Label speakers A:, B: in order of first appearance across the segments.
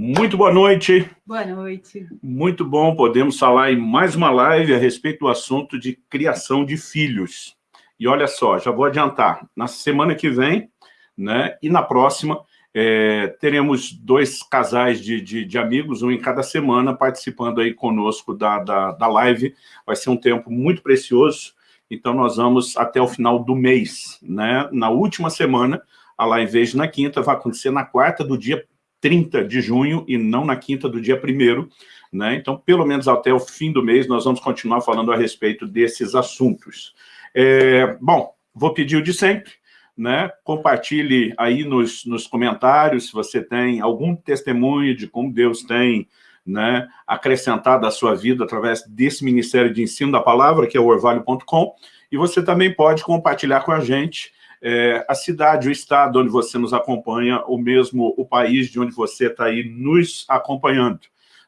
A: Muito boa noite.
B: Boa noite.
A: Muito bom, podemos falar em mais uma live a respeito do assunto de criação de filhos. E olha só, já vou adiantar, na semana que vem, né, e na próxima, é, teremos dois casais de, de, de, amigos, um em cada semana, participando aí conosco da, da, da live. Vai ser um tempo muito precioso, então nós vamos até o final do mês, né? Na última semana, a live, em vez na quinta, vai acontecer na quarta do dia 30 de junho e não na quinta do dia 1 né? Então, pelo menos até o fim do mês, nós vamos continuar falando a respeito desses assuntos. É, bom, vou pedir o de sempre, né? Compartilhe aí nos, nos comentários se você tem algum testemunho de como Deus tem né, acrescentado a sua vida através desse Ministério de Ensino da Palavra, que é o orvalho.com, e você também pode compartilhar com a gente é, a cidade, o estado onde você nos acompanha, ou mesmo o país de onde você está aí nos acompanhando.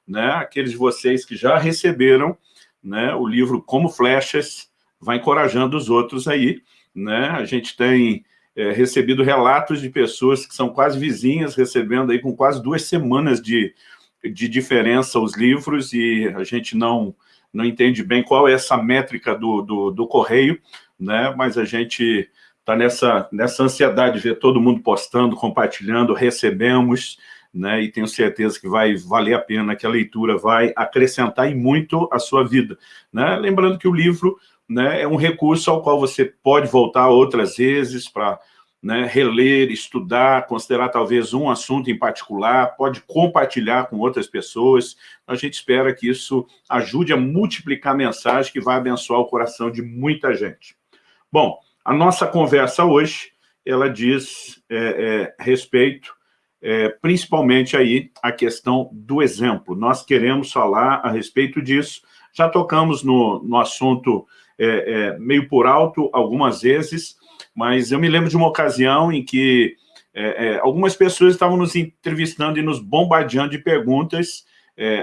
A: Né? Aqueles de vocês que já receberam né, o livro Como Flechas, vai encorajando os outros aí. Né? A gente tem é, recebido relatos de pessoas que são quase vizinhas, recebendo aí com quase duas semanas de, de diferença os livros, e a gente não, não entende bem qual é essa métrica do, do, do correio, né? mas a gente está nessa, nessa ansiedade de ver todo mundo postando, compartilhando, recebemos, né, e tenho certeza que vai valer a pena, que a leitura vai acrescentar e muito a sua vida. Né? Lembrando que o livro né, é um recurso ao qual você pode voltar outras vezes para né, reler, estudar, considerar talvez um assunto em particular, pode compartilhar com outras pessoas. A gente espera que isso ajude a multiplicar a mensagem que vai abençoar o coração de muita gente. Bom, a nossa conversa hoje, ela diz é, é, respeito, é, principalmente aí, a questão do exemplo. Nós queremos falar a respeito disso. Já tocamos no, no assunto é, é, meio por alto algumas vezes, mas eu me lembro de uma ocasião em que é, algumas pessoas estavam nos entrevistando e nos bombardeando de perguntas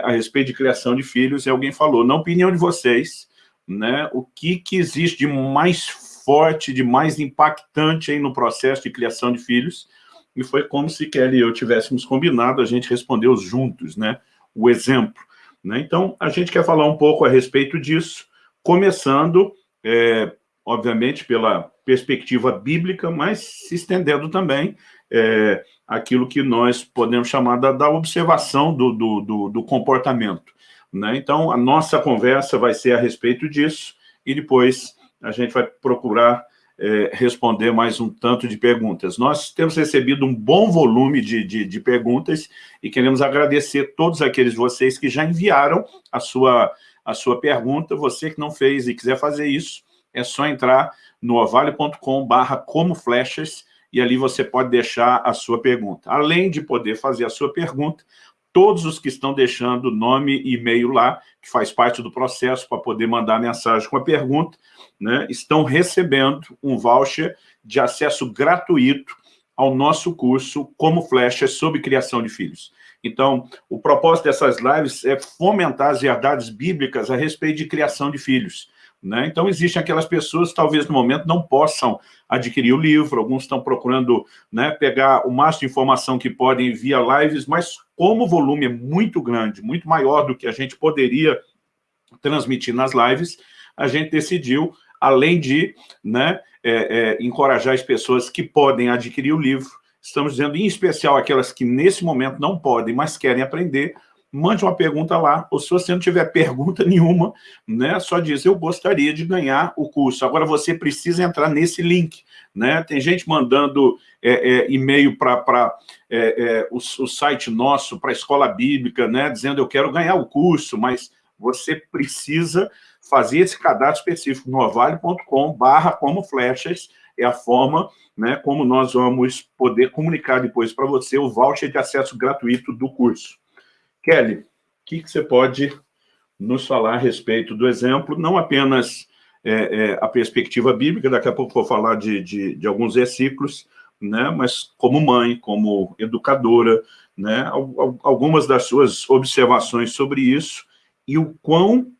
A: a respeito de criação de filhos, e alguém falou, na opinião de vocês, né, o que, que existe de mais forte, de mais impactante aí no processo de criação de filhos, e foi como se Kelly e eu tivéssemos combinado, a gente respondeu juntos, né, o exemplo. Né? Então, a gente quer falar um pouco a respeito disso, começando, é, obviamente, pela perspectiva bíblica, mas se estendendo também é, aquilo que nós podemos chamar da, da observação do, do, do, do comportamento. Né? Então, a nossa conversa vai ser a respeito disso, e depois a gente vai procurar é, responder mais um tanto de perguntas. Nós temos recebido um bom volume de, de, de, perguntas e queremos agradecer todos aqueles de vocês que já enviaram a sua, a sua pergunta. Você que não fez e quiser fazer isso, é só entrar no ovale.com barra como flechas e ali você pode deixar a sua pergunta. Além de poder fazer a sua pergunta, todos os que estão deixando nome e e-mail lá, que faz parte do processo para poder mandar mensagem com a pergunta, né, estão recebendo um voucher de acesso gratuito ao nosso curso Como Flechas sobre Criação de Filhos. Então, o propósito dessas lives é fomentar as verdades bíblicas a respeito de criação de filhos. Né? Então, existem aquelas pessoas que talvez no momento não possam adquirir o livro, alguns estão procurando né, pegar o máximo de informação que podem via lives, mas como o volume é muito grande, muito maior do que a gente poderia transmitir nas lives, a gente decidiu, além de né, é, é, encorajar as pessoas que podem adquirir o livro, estamos dizendo em especial aquelas que nesse momento não podem, mas querem aprender, mande uma pergunta lá, ou se você não tiver pergunta nenhuma, né, só diz, eu gostaria de ganhar o curso. Agora você precisa entrar nesse link, né? Tem gente mandando é, é, e-mail para é, é, o, o, site nosso, para a escola bíblica, né, dizendo eu quero ganhar o curso, mas você precisa fazer esse cadastro específico no ovale.com barra como flechas, é a forma né, como nós vamos poder comunicar depois para você o voucher de acesso gratuito do curso. Kelly, o que, que, você pode nos falar a respeito do exemplo, não apenas é, é, a perspectiva bíblica, daqui a pouco vou falar de, de, de, alguns versículos, né, mas como mãe, como educadora, né, algumas das suas observações sobre isso e o quão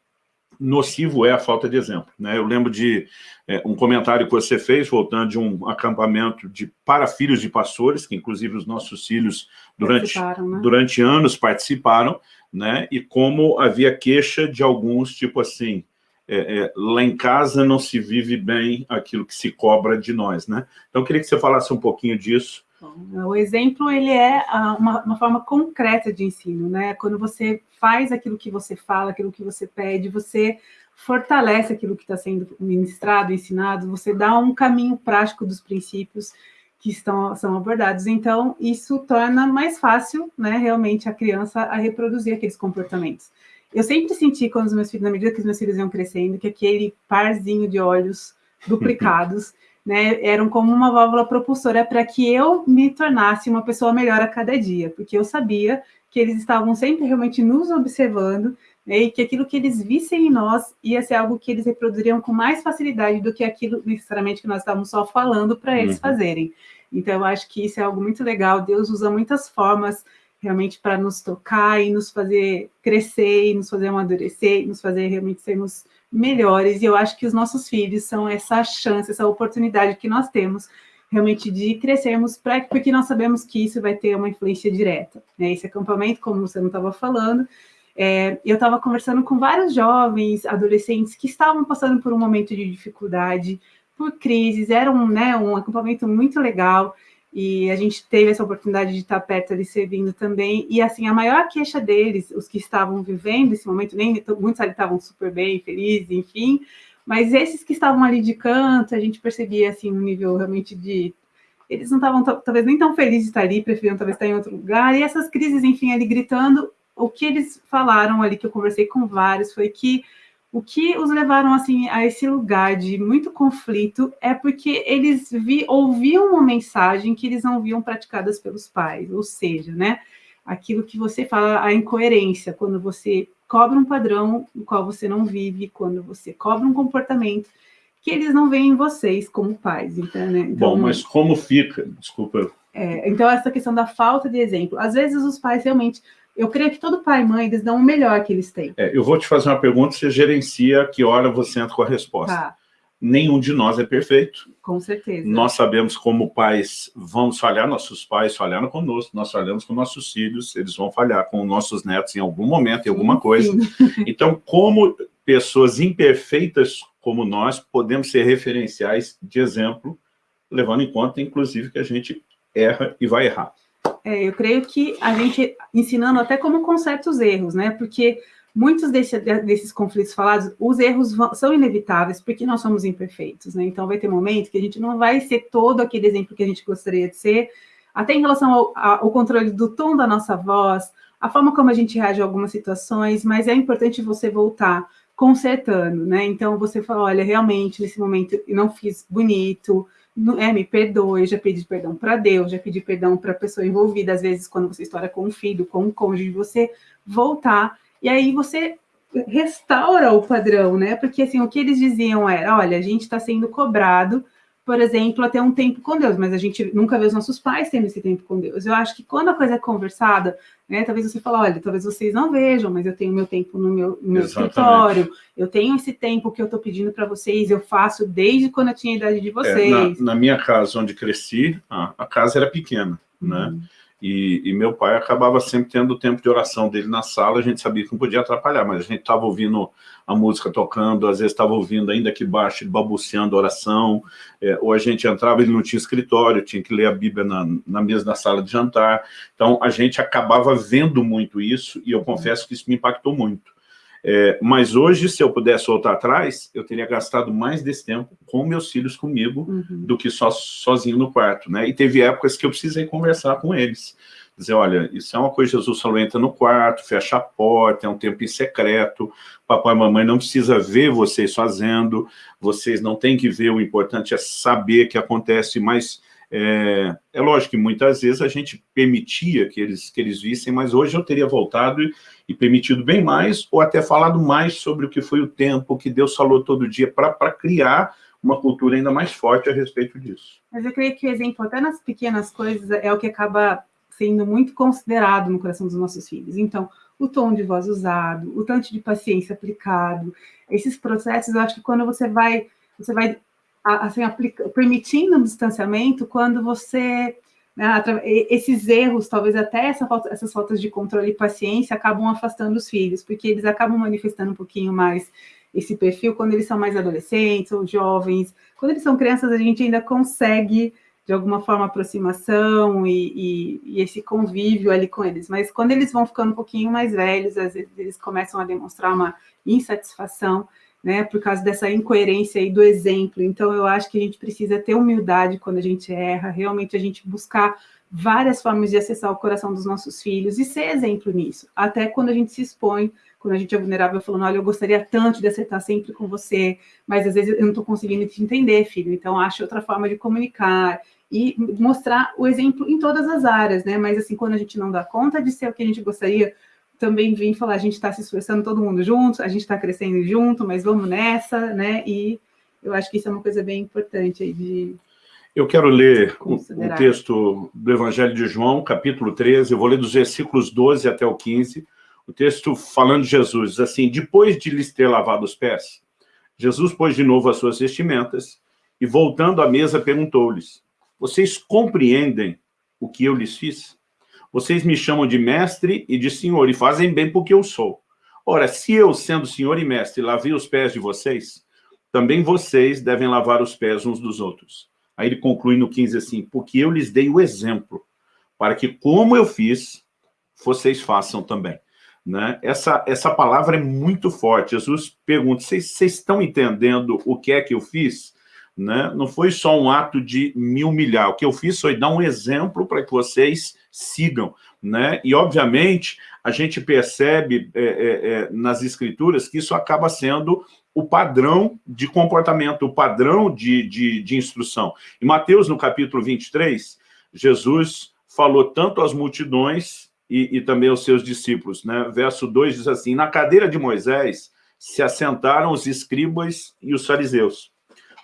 A: nocivo é a falta de exemplo. Né? Eu lembro de é, um comentário que você fez, voltando de um acampamento de, para filhos de pastores, que inclusive os nossos filhos, durante, né? durante anos, participaram, né? e como havia queixa de alguns, tipo assim, é, é, lá em casa não se vive bem aquilo que se cobra de nós. Né? Então, eu queria que você falasse um pouquinho disso,
B: o exemplo, ele é uma, uma, forma concreta de ensino, né? Quando você faz aquilo que você fala, aquilo que você pede, você fortalece aquilo que está sendo ministrado, ensinado, você dá um caminho prático dos princípios que estão, são abordados. Então, isso torna mais fácil, né, realmente, a criança a reproduzir aqueles comportamentos. Eu sempre senti, quando os meus filhos, na medida que os meus filhos iam crescendo, que aquele parzinho de olhos duplicados né, eram como uma válvula propulsora para que eu me tornasse uma pessoa melhor a cada dia, porque eu sabia que eles estavam sempre realmente nos observando né, e que aquilo que eles vissem em nós ia ser algo que eles reproduziriam com mais facilidade do que aquilo necessariamente que nós estávamos só falando para eles uhum. fazerem. Então, eu acho que isso é algo muito legal. Deus usa muitas formas realmente para nos tocar e nos fazer crescer, e nos fazer amadurecer, e nos fazer realmente sermos melhores, e eu acho que os nossos filhos são essa chance, essa oportunidade que nós temos realmente de crescermos, pra, porque nós sabemos que isso vai ter uma influência direta. Né? Esse acampamento, como você não estava falando, é, eu estava conversando com vários jovens, adolescentes, que estavam passando por um momento de dificuldade, por crises, era um, né, um acampamento muito legal, e a gente teve essa oportunidade de estar perto ali servindo também, e assim, a maior queixa deles, os que estavam vivendo esse momento, nem muitos ali estavam super bem, felizes, enfim, mas esses que estavam ali de canto, a gente percebia assim um nível realmente de eles não estavam talvez nem tão felizes de estar ali, preferiam talvez estar em outro lugar, e essas crises, enfim, ali gritando, o que eles falaram ali, que eu conversei com vários, foi que o que os levaram assim a esse lugar de muito conflito é porque eles vi, ouviam uma mensagem que eles não viam praticadas pelos pais, ou seja, né, aquilo que você fala, a incoerência, quando você cobra um padrão no qual você não vive, quando você cobra um comportamento que eles não veem em vocês como pais, então, né?
A: Então, Bom, mas como fica? Desculpa.
B: É, então, essa questão da falta de exemplo. Às vezes os pais realmente eu creio que todo pai e mãe, eles dão o melhor que eles têm.
A: É, eu vou te fazer uma pergunta, você gerencia que hora você entra com a resposta. Tá. Nenhum de nós é perfeito.
B: Com certeza.
A: Nós sabemos como pais vamos falhar, nossos pais falharam conosco, nós falhamos com nossos filhos, eles vão falhar com nossos netos em algum momento, em alguma sim, coisa. Sim. Então, como pessoas imperfeitas como nós, podemos ser referenciais de exemplo, levando em conta, inclusive, que a gente erra e vai errar.
B: É, eu creio que a gente, ensinando até como conserta os erros, né? Porque muitos desse, desses conflitos falados, os erros vão, são inevitáveis, porque nós somos imperfeitos, né? Então, vai ter momentos que a gente não vai ser todo aquele exemplo que a gente gostaria de ser, até em relação ao, ao controle do tom da nossa voz, a forma como a gente reage a algumas situações, mas é importante você voltar consertando, né? Então, você fala, olha, realmente, nesse momento, eu não fiz bonito, me perdoe, já pedi perdão para Deus, já pedi perdão para a pessoa envolvida, às vezes quando você estoura com um filho, com um cônjuge, você voltar, e aí você restaura o padrão, né? Porque assim, o que eles diziam era, olha, a gente está sendo cobrado por exemplo, até um tempo com Deus, mas a gente nunca vê os nossos pais tendo esse tempo com Deus. Eu acho que quando a coisa é conversada, né, talvez você fale, olha, talvez vocês não vejam, mas eu tenho meu tempo no meu, no meu escritório, eu tenho esse tempo que eu estou pedindo para vocês, eu faço desde quando eu tinha a idade de vocês.
A: É, na, na, minha casa, onde cresci, a, a casa era pequena, né? Uhum. E, e, meu pai acabava sempre tendo o tempo de oração dele na sala, a gente sabia que não podia atrapalhar, mas a gente estava ouvindo a música tocando, às vezes estava ouvindo ainda aqui baixo, ele balbuciando a oração, é, ou a gente entrava, ele não tinha escritório, tinha que ler a Bíblia na, na mesa da sala de jantar, então a gente acabava vendo muito isso, e eu confesso que isso me impactou muito. É, mas hoje, se eu pudesse voltar atrás, eu teria gastado mais desse tempo com meus filhos comigo uhum. do que só sozinho no quarto, né? E teve épocas que eu precisei conversar com eles. Dizer, olha, isso é uma coisa, Jesus falou, entra no quarto, fecha a porta, é um tempo em secreto, papai e mamãe não precisa ver vocês fazendo, vocês não têm que ver, o importante é saber que acontece, mas é, é lógico que muitas vezes a gente permitia que eles, que eles vissem, mas hoje eu teria voltado e, e permitido bem mais, ou até falado mais sobre o que foi o tempo, que Deus falou todo dia, para criar uma cultura ainda mais forte a respeito disso.
B: Mas eu creio que o exemplo, até nas pequenas coisas, é o que acaba sendo muito considerado no coração dos nossos filhos. Então, o tom de voz usado, o tanto de paciência aplicado, esses processos, eu acho que quando você vai, você vai assim, permitindo um distanciamento, quando você né, esses erros, talvez até essa falta, essas faltas de controle e paciência acabam afastando os filhos, porque eles acabam manifestando um pouquinho mais esse perfil quando eles são mais adolescentes ou jovens. Quando eles são crianças, a gente ainda consegue, de alguma forma, aproximação e, e, e, esse convívio ali com eles. Mas quando eles vão ficando um pouquinho mais velhos, às vezes eles começam a demonstrar uma insatisfação, né, por causa dessa incoerência aí do exemplo. Então, eu acho que a gente precisa ter humildade quando a gente erra, realmente a gente buscar várias formas de acessar o coração dos nossos filhos e ser exemplo nisso. Até quando a gente se expõe, quando a gente é vulnerável, falando, olha, eu gostaria tanto de acertar sempre com você, mas às vezes eu não estou conseguindo te entender, filho. Então, acho outra forma de comunicar e mostrar o exemplo em todas as áreas, né? Mas, assim, quando a gente não dá conta de ser o que a gente gostaria, também vim falar, a gente está se esforçando todo mundo junto, a gente está crescendo junto, mas vamos nessa, né? E eu acho que isso é uma coisa bem importante aí de...
A: Eu quero ler o, o texto do Evangelho de João, capítulo 13, eu vou ler dos versículos 12 até o 15, o texto falando de Jesus, assim, depois de lhes ter lavado os pés, Jesus pôs de novo as suas vestimentas e, voltando à mesa, perguntou-lhes, vocês compreendem o que eu lhes fiz? Vocês me chamam de mestre e de senhor, e fazem bem porque eu sou. Ora, se eu, sendo senhor e mestre, lavei os pés de vocês, também vocês devem lavar os pés uns dos outros. Aí ele conclui no 15 assim, porque eu lhes dei o exemplo, para que, como eu fiz, vocês façam também. Né? Essa, essa palavra é muito forte. Jesus pergunta, vocês estão entendendo o que é que eu fiz? Né? Não foi só um ato de me humilhar. O que eu fiz foi dar um exemplo para que vocês sigam. Né? E, obviamente, a gente percebe é, é, é, nas escrituras que isso acaba sendo o padrão de comportamento, o padrão de, de, de instrução. Em Mateus, no capítulo 23, Jesus falou tanto às multidões e, e também aos seus discípulos. Né? Verso 2 diz assim, na cadeira de Moisés se assentaram os escribas e os fariseus.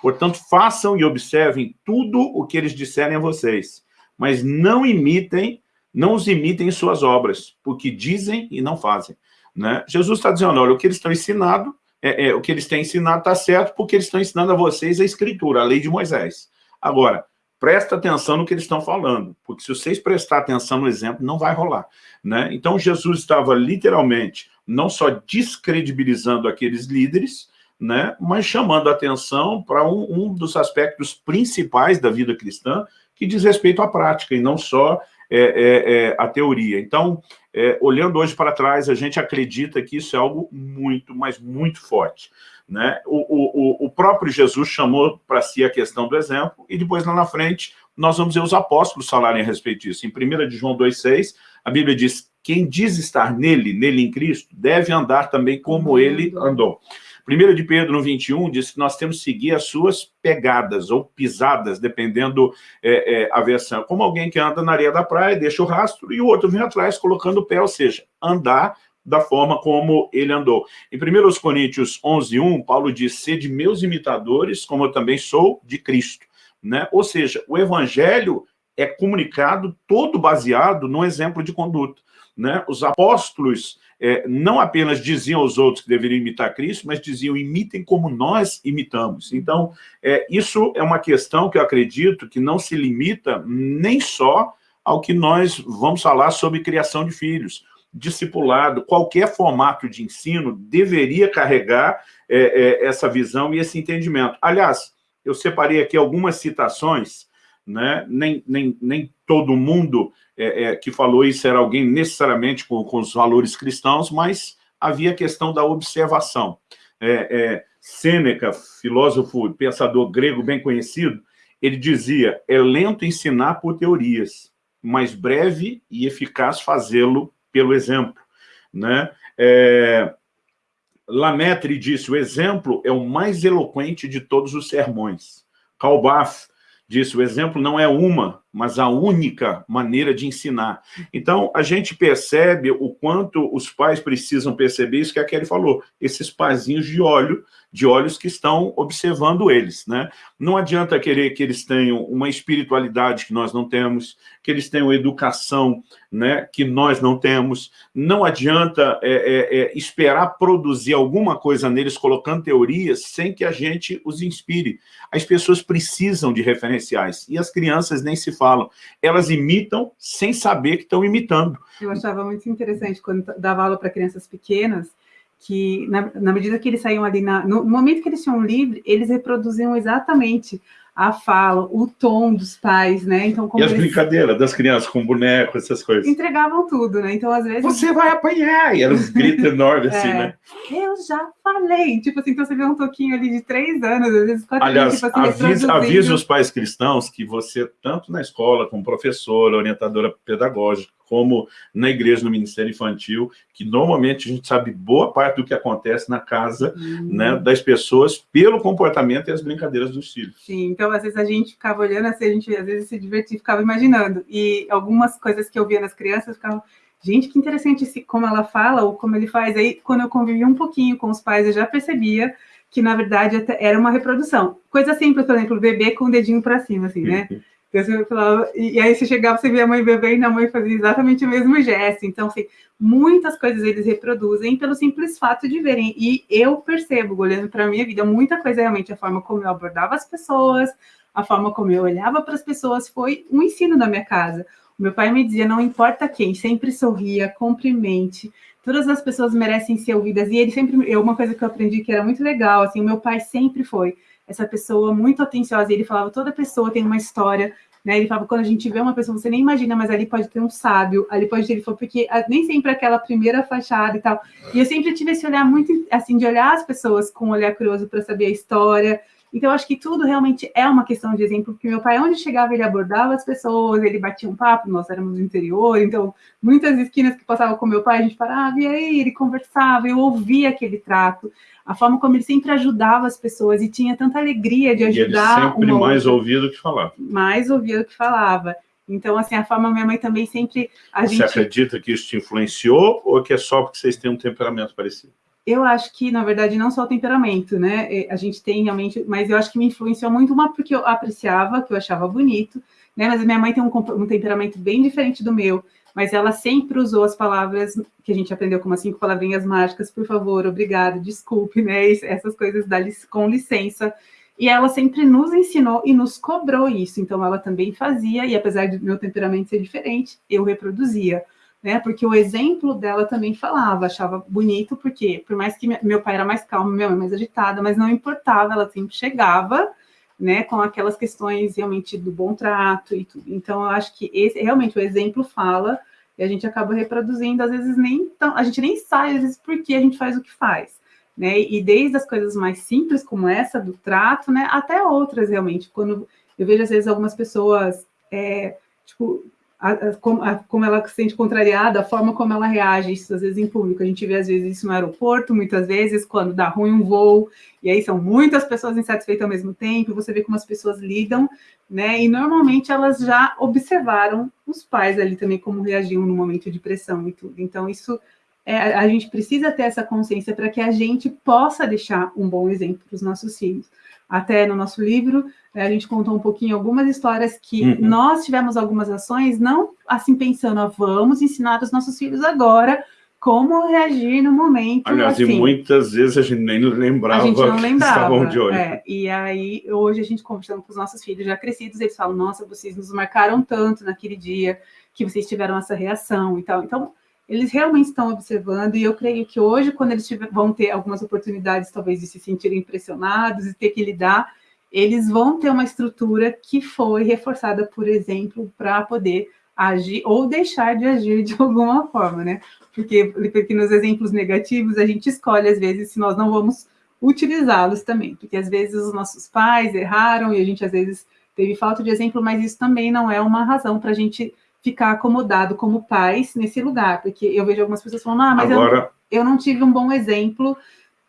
A: Portanto, façam e observem tudo o que eles disserem a vocês, mas não imitem, não os imitem em suas obras, porque dizem e não fazem. Né? Jesus está dizendo, olha, o que eles estão ensinando, é, é, o que eles têm ensinado está certo, porque eles estão ensinando a vocês a escritura, a lei de Moisés. Agora, presta atenção no que eles estão falando, porque se vocês prestar atenção no exemplo, não vai rolar. Né? Então, Jesus estava literalmente não só descredibilizando aqueles líderes, né, mas chamando atenção para um, um, dos aspectos principais da vida cristã, que diz respeito à prática, e não só é, é, é, a teoria. Então, é, olhando hoje para trás, a gente acredita que isso é algo muito, mas muito forte. Né? O, o, o próprio Jesus chamou para si a questão do exemplo, e depois lá na frente nós vamos ver os apóstolos falarem a respeito disso. Em 1 de João 2,6, a Bíblia diz, quem diz estar nele, nele em Cristo, deve andar também como ele andou. 1 de Pedro, no 21, diz que nós temos que seguir as suas pegadas ou pisadas, dependendo é, é, a versão. Como alguém que anda na areia da praia, deixa o rastro, e o outro vem atrás colocando o pé, ou seja, andar da forma como ele andou. Em 1 Coríntios 11, 1, Paulo diz, sede meus imitadores, como eu também sou de Cristo. Né? Ou seja, o evangelho é comunicado todo baseado no exemplo de conduta. Né? Os apóstolos é, não apenas diziam aos outros que deveriam imitar Cristo, mas diziam, imitem como nós imitamos. Então, é, isso é uma questão que eu acredito que não se limita nem só ao que nós vamos falar sobre criação de filhos. Discipulado, qualquer formato de ensino deveria carregar é, é essa visão e esse entendimento. Aliás, eu separei aqui algumas citações, né? nem, nem, nem todo mundo é, é, que falou isso era alguém necessariamente com, com, os valores cristãos, mas havia a questão da observação. É, é, Sêneca, filósofo, pensador grego bem conhecido, ele dizia, é lento ensinar por teorias, mas breve e eficaz fazê-lo pelo exemplo. Né? É, Lametre disse, o exemplo é o mais eloquente de todos os sermões. Calbaf disse, o exemplo não é uma, mas a única maneira de ensinar. Então, a gente percebe o quanto os pais precisam perceber isso que a Kelly falou, esses pazinhos de óleo, de olhos que estão observando eles. Né? Não adianta querer que eles tenham uma espiritualidade que nós não temos, que eles tenham educação né, que nós não temos, não adianta é, é, é, esperar produzir alguma coisa neles colocando teorias sem que a gente os inspire. As pessoas precisam de referenciais, e as crianças nem se. Elas imitam sem saber que estão imitando.
B: Eu achava muito interessante quando dava aula para crianças pequenas, que na, na, medida que eles saíam ali, na, no momento que eles tinham livre, eles reproduziam exatamente a fala, o tom dos pais, né?
A: Então, e as eles... brincadeiras das crianças com boneco, essas coisas.
B: Entregavam tudo, né? Então, às vezes...
A: Você vai apanhar! E eram uns gritos enormes, assim, é. né?
B: Eu já falei! Tipo assim, então você vê um toquinho ali de três anos, às vezes quatro
A: Aliás,
B: tipo
A: assim, avise, avise os pais cristãos que você, tanto na escola, como professora, orientadora pedagógica, como na igreja, no Ministério Infantil, que normalmente a gente sabe boa parte do que acontece na casa uhum. né, das pessoas pelo comportamento e as brincadeiras dos filhos.
B: Sim, então às vezes a gente ficava olhando assim, a gente às vezes se divertia, ficava imaginando, e algumas coisas que eu via nas crianças ficavam, gente, que interessante esse, como ela fala ou como ele faz, aí quando eu convivi um pouquinho com os pais, eu já percebia que na verdade era uma reprodução. Coisa simples, por exemplo, o bebê com o dedinho para cima, assim, né? Uhum. Então, falava, e, aí você chegava, você via a mãe beber e a mãe fazia exatamente o mesmo gesto. Então, assim, muitas coisas eles reproduzem pelo simples fato de verem. E eu percebo, olhando para a minha vida, muita coisa realmente, a forma como eu abordava as pessoas, a forma como eu olhava para as pessoas, foi um ensino da minha casa. O meu pai me dizia, não importa quem, sempre sorria, cumprimente, todas as pessoas merecem ser ouvidas. E ele sempre, uma coisa que eu aprendi que era muito legal, assim, o meu pai sempre foi essa pessoa muito atenciosa, ele falava, toda pessoa tem uma história, né? Ele falava, quando a gente vê uma pessoa, você nem imagina, mas ali pode ter um sábio, ali pode ter, ele falou, porque nem sempre aquela primeira fachada e tal. E eu sempre tive esse olhar muito, assim, de olhar as pessoas com um olhar curioso para saber a história. Então, acho que tudo realmente é uma questão de exemplo, porque meu pai, onde chegava, ele abordava as pessoas, ele batia um papo, nós éramos do interior, então, muitas esquinas que passavam com meu pai, a gente parava, e aí, ele conversava, eu ouvia aquele trato a forma como ele sempre ajudava as pessoas e tinha tanta alegria de ajudar.
A: E ele sempre mais ouvido que falava.
B: Mais ouvido que falava. Então, assim, a forma minha mãe também sempre...
A: A Você gente... acredita que isso te influenciou ou que é só porque vocês têm um temperamento parecido?
B: Eu acho que, na verdade, não só o temperamento, né? É, a gente tem realmente... Mas eu acho que me influenciou muito, uma porque eu apreciava, que eu achava bonito, né? Mas a minha mãe tem um, um temperamento bem diferente do meu mas ela sempre usou as palavras que a gente aprendeu como as cinco palavrinhas mágicas, por favor, obrigado, desculpe, né? Essas coisas da, com licença. E ela sempre nos ensinou e nos cobrou isso. Então, ela também fazia, e apesar do meu temperamento ser diferente, eu reproduzia. Né, porque o exemplo dela também falava, achava bonito, porque por mais que meu pai era mais calmo, minha mãe mais agitada, mas não importava, ela sempre chegava, né, com aquelas questões realmente do bom trato e tudo. Então, eu acho que esse, realmente o exemplo fala e a gente acaba reproduzindo, às vezes nem tão, a gente nem sabe, às vezes, por que a gente faz o que faz. Né? E desde as coisas mais simples, como essa do trato, né, até outras, realmente. Quando eu vejo, às vezes, algumas pessoas, é, tipo, a, a, como, a, como, ela se sente contrariada, a forma como ela reage, isso às vezes em público. A gente vê às vezes isso no aeroporto, muitas vezes, quando dá ruim um voo, e aí são muitas pessoas insatisfeitas ao mesmo tempo, você vê como as pessoas lidam, né? E normalmente elas já observaram os pais ali também como reagiam no momento de pressão e tudo. Então, isso é, a gente precisa ter essa consciência para que a gente possa deixar um bom exemplo para os nossos filhos até no nosso livro, né, a gente contou um pouquinho algumas histórias que uhum. nós tivemos algumas ações, não assim pensando, ah, vamos ensinar os nossos filhos agora como reagir no momento.
A: Aliás,
B: assim,
A: e muitas vezes a gente nem lembrava
B: a gente não lembrava,
A: estavam de olho.
B: É, e aí, hoje a gente conversando com os nossos filhos já crescidos, eles falam, nossa, vocês nos marcaram tanto naquele dia, que vocês tiveram essa reação e tal. Então, eles realmente estão observando, e eu creio que hoje, quando eles tiver, vão ter algumas oportunidades, talvez, de se sentirem impressionados e ter que lidar, eles vão ter uma estrutura que foi reforçada, por exemplo, para poder agir ou deixar de agir de alguma forma, né? Porque, porque nos exemplos negativos, a gente escolhe, às vezes, se nós não vamos utilizá-los também, porque às vezes os nossos pais erraram e a gente, às vezes, teve falta de exemplo, mas isso também não é uma razão para a gente ficar acomodado como pais nesse lugar, porque eu vejo algumas pessoas falando, ah, mas Agora... eu, eu não tive um bom exemplo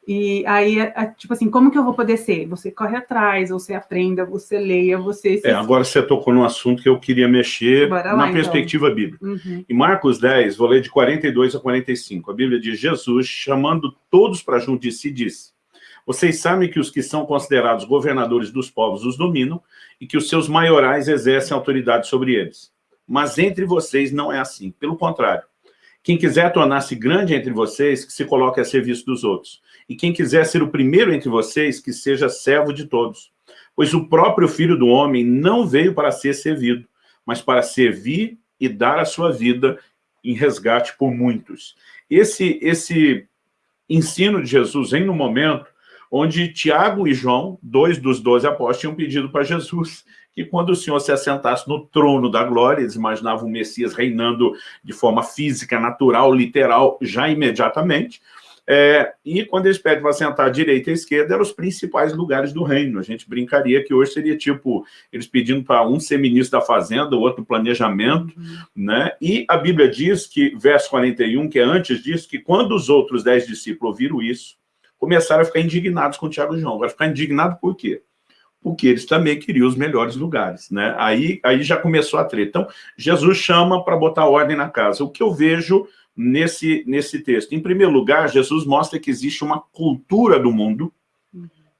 B: E aí, tipo assim, como que eu vou poder ser? Você corre atrás, você aprenda, você leia, você...
A: É, agora você tocou num assunto que eu queria mexer Bora na lá, então. perspectiva bíblica. Uhum. Em Marcos 10, vou ler de 42 a 45, a Bíblia diz, Jesus, chamando todos para junto de si, disse, vocês sabem que os que são considerados governadores dos povos os dominam e que os seus maiorais exercem autoridade sobre eles. Mas entre vocês não é assim, pelo contrário. Quem quiser tornar-se grande entre vocês, que se coloque a serviço dos outros. E quem quiser ser o primeiro entre vocês, que seja servo de todos. Pois o próprio Filho do Homem não veio para ser servido, mas para servir e dar a sua vida em resgate por muitos. Esse, esse ensino de Jesus vem no momento onde Tiago e João, dois dos doze apóstolos, tinham pedido para Jesus que quando o Senhor se assentasse no trono da glória, eles imaginavam o Messias reinando de forma física, natural, literal, já imediatamente, é, e quando eles pedem para sentar à direita e à esquerda, eram os principais lugares do reino. A gente brincaria que hoje seria tipo, eles pedindo para um ser ministro da fazenda, o outro planejamento, uhum. né? E a Bíblia diz que, verso 41, que é antes disso, que quando os outros dez discípulos ouviram isso, começaram a ficar indignados com o Tiago e João. Vai ficar indignado por quê? Porque eles também queriam os melhores lugares, né? Aí, aí já começou a treta. Então, Jesus chama para botar ordem na casa. O que eu vejo nesse, nesse texto? Em primeiro lugar, Jesus mostra que existe uma cultura do mundo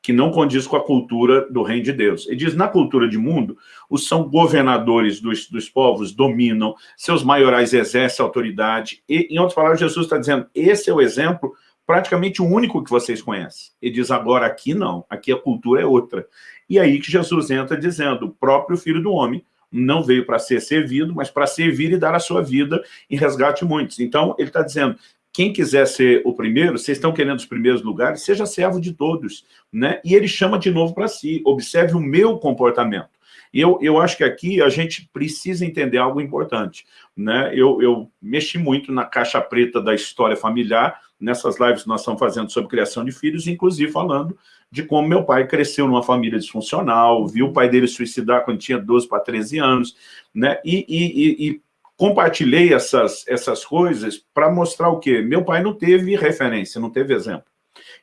A: que não condiz com a cultura do reino de Deus. Ele diz, na cultura de mundo, os são governadores dos, dos povos, dominam, seus maiorais exercem autoridade, e, em outras palavras, Jesus está dizendo, esse é o exemplo praticamente o único que vocês conhecem. Ele diz, agora aqui não, aqui a cultura é outra. E aí que Jesus entra dizendo, o próprio Filho do Homem não veio para ser servido, mas para servir e dar a sua vida em resgate muitos. Então, ele está dizendo, quem quiser ser o primeiro, vocês estão querendo os primeiros lugares, seja servo de todos. Né? E ele chama de novo para si, observe o meu comportamento. E eu, eu acho que aqui a gente precisa entender algo importante. Né? Eu, eu mexi muito na caixa preta da história familiar, nessas lives que nós estamos fazendo sobre criação de filhos, inclusive falando de como meu pai cresceu numa família disfuncional, viu o pai dele suicidar quando tinha 12 para 13 anos, né? E, e, e compartilhei essas, essas coisas para mostrar o quê? Meu pai não teve referência, não teve exemplo.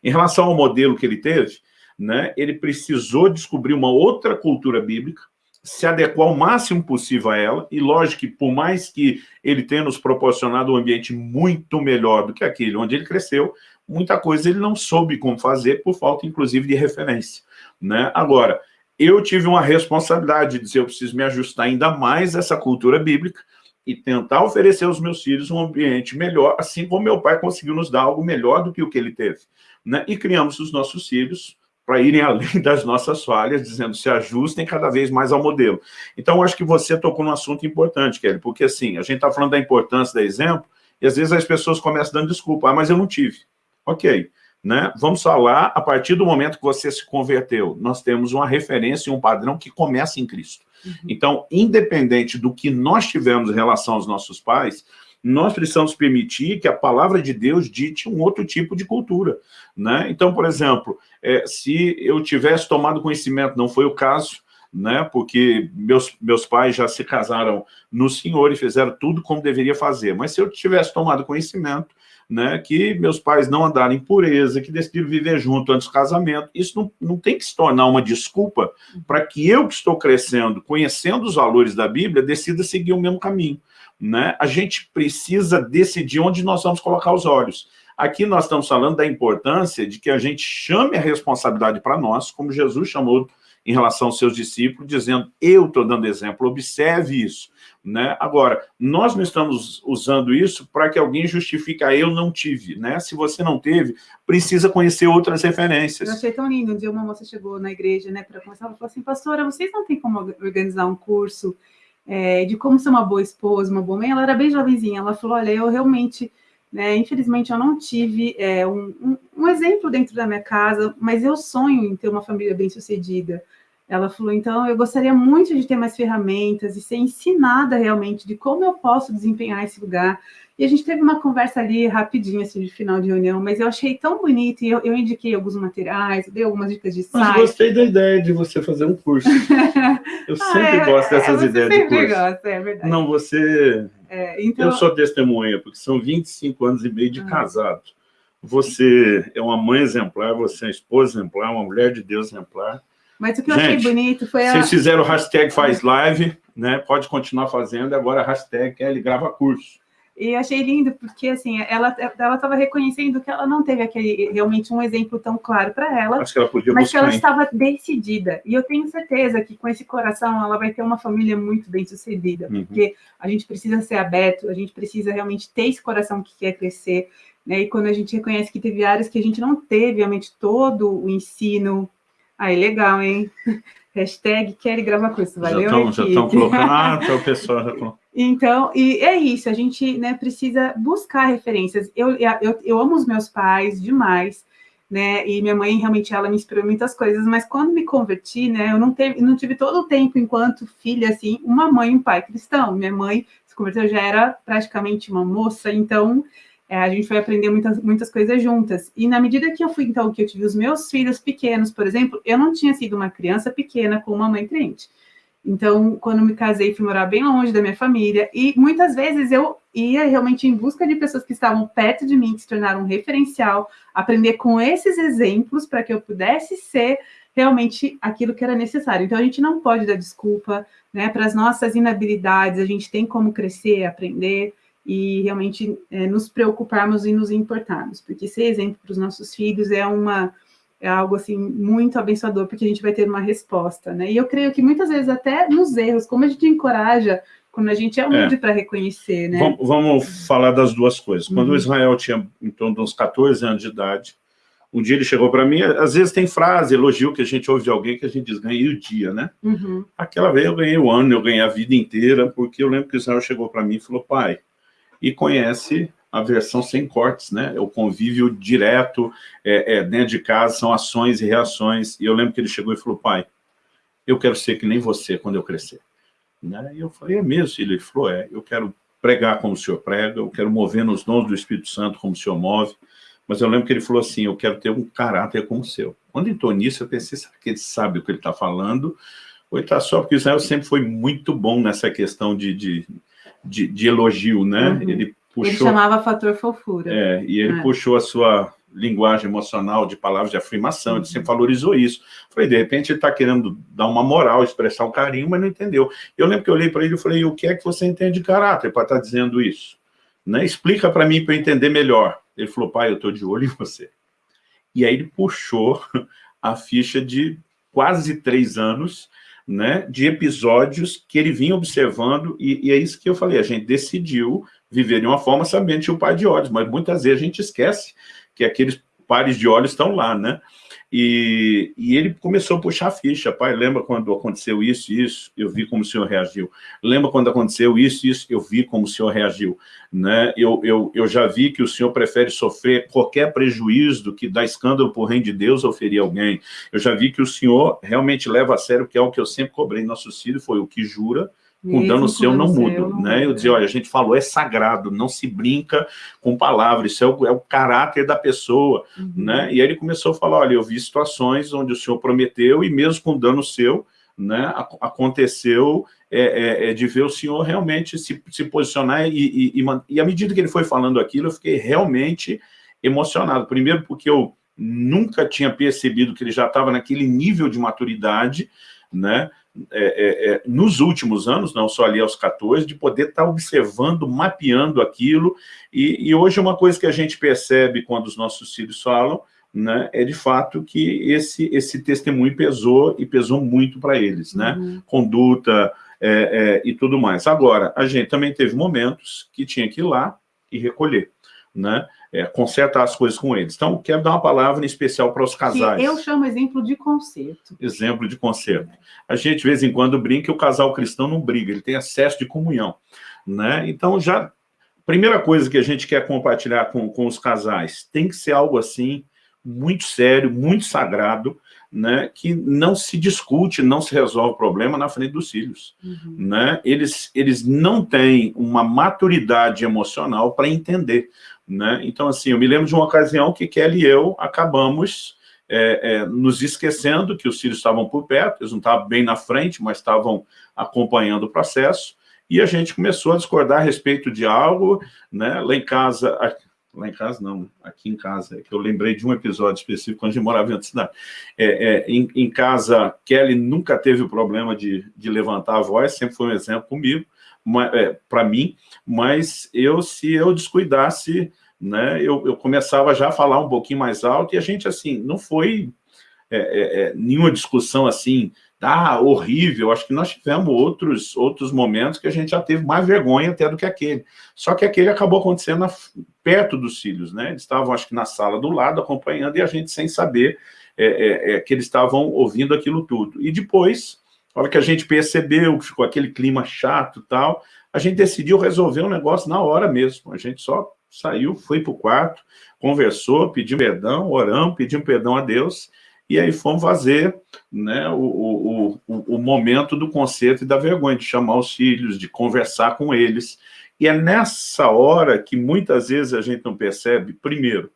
A: Em relação ao modelo que ele teve, né, ele precisou descobrir uma outra cultura bíblica, se adequar o máximo possível a ela, e lógico que por mais que ele tenha nos proporcionado um ambiente muito melhor do que aquele onde ele cresceu, muita coisa ele não soube como fazer, por falta, inclusive, de referência. Né? Agora, eu tive uma responsabilidade de dizer, eu preciso me ajustar ainda mais a essa cultura bíblica e tentar oferecer aos meus filhos um ambiente melhor, assim como meu pai conseguiu nos dar algo melhor do que o que ele teve. Né? E criamos os nossos filhos para irem além das nossas falhas, dizendo se ajustem cada vez mais ao modelo. Então, acho que você tocou num assunto importante, Kelly, porque assim, a gente está falando da importância do exemplo, e às vezes as pessoas começam dando desculpa, ah, mas eu não tive. Ok, né? vamos falar, a partir do momento que você se converteu, nós temos uma referência e um padrão que começa em Cristo. Uhum. Então, independente do que nós tivemos em relação aos nossos pais, nós precisamos permitir que a palavra de Deus dite um outro tipo de cultura. Né? Então, por exemplo, é, se eu tivesse tomado conhecimento, não foi o caso, né? porque meus, meus pais já se casaram no Senhor e fizeram tudo como deveria fazer, mas se eu tivesse tomado conhecimento, né, que meus pais não andaram em pureza, que decidiram viver junto antes do casamento. Isso não, não tem que se tornar uma desculpa para que eu que estou crescendo, conhecendo os valores da Bíblia, decida seguir o mesmo caminho né, a gente precisa decidir onde nós vamos colocar os olhos. Aqui nós estamos falando da importância de que a gente chame a responsabilidade para nós, como Jesus chamou em relação aos seus discípulos, dizendo, eu estou dando exemplo, observe isso. Né? Agora, nós não estamos usando isso para que alguém justifique, ah, eu não tive. Né? Se você não teve, precisa conhecer outras referências.
B: Eu achei tão lindo, um dia uma moça chegou na igreja né, para começar, ela falou assim, pastora, vocês não têm como organizar um curso é, de como ser uma boa esposa, uma boa mãe, ela era bem jovenzinha, ela falou, olha, eu realmente, né, infelizmente eu não tive é, um, um, um, exemplo dentro da minha casa, mas eu sonho em ter uma família bem sucedida. Ela falou, então, eu gostaria muito de ter mais ferramentas e ser ensinada realmente de como eu posso desempenhar esse lugar, e a gente teve uma conversa ali rapidinho, assim, de final de reunião, mas eu achei tão bonito, e eu, eu indiquei alguns materiais, dei algumas dicas de site.
A: Mas gostei da ideia de você fazer um curso. Eu ah, sempre é, gosto dessas é, ideias de curso. Gosta, é verdade. Não, você... É, então... Eu sou testemunha, porque são 25 anos e meio de ah. casado. você é uma mãe exemplar, você é uma esposa exemplar, uma mulher de Deus exemplar.
B: Mas o que eu Gente, achei bonito foi
A: a... Vocês fizeram o hashtag faz live, né? Pode continuar fazendo, agora a hashtag Kelly grava curso.
B: E achei lindo, porque assim, ela ela estava reconhecendo que ela não teve aquele realmente um exemplo tão claro para ela,
A: Acho que ela podia
B: mas que ela estava decidida. E eu tenho certeza que com esse coração ela vai ter uma família muito bem sucedida, uhum. porque a gente precisa ser aberto, a gente precisa realmente ter esse coração que quer crescer, né? E quando a gente reconhece que teve áreas que a gente não teve realmente todo o ensino Aí, legal, hein? Hashtag quer gravar curso, valeu,
A: Já estão colocando, ah, então o pessoal já
B: Então, e é isso, a gente né, precisa buscar referências. Eu, eu, eu amo os meus pais demais, né, e minha mãe, realmente, ela me inspirou muitas coisas, mas quando me converti, né, eu não, teve, não tive todo o tempo, enquanto filha, assim, uma mãe e um pai cristão. Minha mãe se converteu, já era praticamente uma moça, então é, a gente foi aprender muitas, muitas coisas juntas. E na medida que eu fui, então, que eu tive os meus filhos pequenos, por exemplo, eu não tinha sido uma criança pequena com uma mãe crente. Então, quando me casei, fui morar bem longe da minha família, e muitas vezes eu ia realmente em busca de pessoas que estavam perto de mim, que se tornaram um referencial, aprender com esses exemplos para que eu pudesse ser realmente aquilo que era necessário. Então, a gente não pode dar desculpa né, para as nossas inabilidades, a gente tem como crescer, aprender, e realmente é, nos preocuparmos e nos importarmos, porque ser exemplo para os nossos filhos é uma é algo assim muito abençoador, porque a gente vai ter uma resposta, né? E eu creio que muitas vezes até nos erros, como a gente encoraja quando a gente é humilde é. para reconhecer, né?
A: Vamos, vamos, falar das duas coisas. Quando uhum. o Israel tinha em torno de uns 14 anos de idade, um dia ele chegou para mim, às vezes tem frase, elogio que a gente ouve de alguém que a gente diz, ganhei o dia, né? Uhum. Aquela vez eu ganhei o ano, eu ganhei a vida inteira, porque eu lembro que o Israel chegou para mim e falou, pai, e conhece a versão sem cortes, né? O convívio direto é, é, dentro de casa, são ações e reações. E eu lembro que ele chegou e falou, pai, eu quero ser que nem você quando eu crescer. Né? E eu falei, é mesmo, filho? Ele falou, é, eu quero pregar como o senhor prega, eu quero mover nos dons do Espírito Santo como o senhor move, mas eu lembro que ele falou assim, eu quero ter um caráter como o seu. Quando entrou nisso, eu pensei, será que ele sabe o que ele está falando? Ou ele está só porque Israel sempre foi muito bom nessa questão de, de de, de elogio, né?
B: Uhum. Ele puxou... Ele chamava fator fofura.
A: É, e ele é. puxou a sua linguagem emocional de palavras de afirmação, uhum. ele sempre valorizou isso. Falei, de repente ele está querendo dar uma moral, expressar um carinho, mas não entendeu. Eu lembro que eu olhei para ele e falei, o que é que você entende de caráter para estar tá dizendo isso? Né? Explica para mim para eu entender melhor. Ele falou, pai, eu estou de olho em você. E aí ele puxou a ficha de quase três anos né, de episódios que ele vinha observando, e, e, é isso que eu falei, a gente decidiu viver de uma forma sabendo que o par de olhos, mas muitas vezes a gente esquece que aqueles pares de olhos estão lá, né? E, e, ele começou a puxar a ficha. Pai, lembra quando aconteceu isso e isso? Eu vi como o senhor reagiu. Lembra quando aconteceu isso e isso? Eu vi como o senhor reagiu. Né? Eu, eu, eu já vi que o senhor prefere sofrer qualquer prejuízo do que dar escândalo por reino de Deus ou ferir alguém. Eu já vi que o senhor realmente leva a sério, que é o que eu sempre cobrei nossos filhos, foi o que jura, com dano seu não muda, né? Eu dizia, olha, a gente falou, é sagrado, não se brinca com palavras, isso é o, é o caráter da pessoa, uhum. né? E aí ele começou a falar, olha, eu vi situações onde o senhor prometeu e mesmo com dano seu, né, aconteceu é, é, é de ver o senhor realmente se, se posicionar e, e, e, e à medida que ele foi falando aquilo, eu fiquei realmente emocionado. Primeiro porque eu nunca tinha percebido que ele já estava naquele nível de maturidade, né? É, é, é, nos últimos anos, não só ali aos 14, de poder estar tá observando, mapeando aquilo, e, e, hoje uma coisa que a gente percebe quando os nossos filhos falam, né, é de fato que esse, esse testemunho pesou, e pesou muito para eles, né, uhum. conduta é, é, e tudo mais. Agora, a gente também teve momentos que tinha que ir lá e recolher, né, é, consertar as coisas com eles. Então, quero dar uma palavra em especial para os casais.
B: Que eu chamo exemplo de conserto.
A: Exemplo de conserto. A gente, de vez em quando, brinca que o casal cristão não briga, ele tem acesso de comunhão. Né? Então, já... Primeira coisa que a gente quer compartilhar com, com os casais, tem que ser algo assim, muito sério, muito sagrado, né, que não se discute, não se resolve o problema na frente dos filhos. Uhum. Né? Eles, eles não têm uma maturidade emocional para entender. Né? Então, assim, eu me lembro de uma ocasião que Kelly e eu acabamos é, é, nos esquecendo que os filhos estavam por perto, eles não estavam bem na frente, mas estavam acompanhando o processo, e a gente começou a discordar a respeito de algo, né? lá em casa, lá em casa não, aqui em casa, é que eu lembrei de um episódio específico quando a gente morava em outra cidade. É, é, em, em, casa, Kelly nunca teve o problema de, de levantar a voz, sempre foi um exemplo comigo, é, para mim, mas eu, se eu descuidasse, né, eu, eu, começava já a falar um pouquinho mais alto, e a gente, assim, não foi é, é, é nenhuma discussão assim, ah, horrível, acho que nós tivemos outros, outros momentos que a gente já teve mais vergonha até do que aquele. Só que aquele acabou acontecendo na, perto dos filhos, né? Eles estavam, acho que, na sala do lado, acompanhando, e a gente sem saber é, é, é, que eles estavam ouvindo aquilo tudo. E depois, a hora que a gente percebeu que ficou aquele clima chato e tal, a gente decidiu resolver o um negócio na hora mesmo. A gente só saiu, foi para o quarto, conversou, pediu perdão, oramos, pedimos perdão a Deus, e aí fomos fazer né, o, o, o, o momento do conserto e da vergonha, de chamar os filhos, de conversar com eles. E é nessa hora que muitas vezes a gente não percebe, primeiro,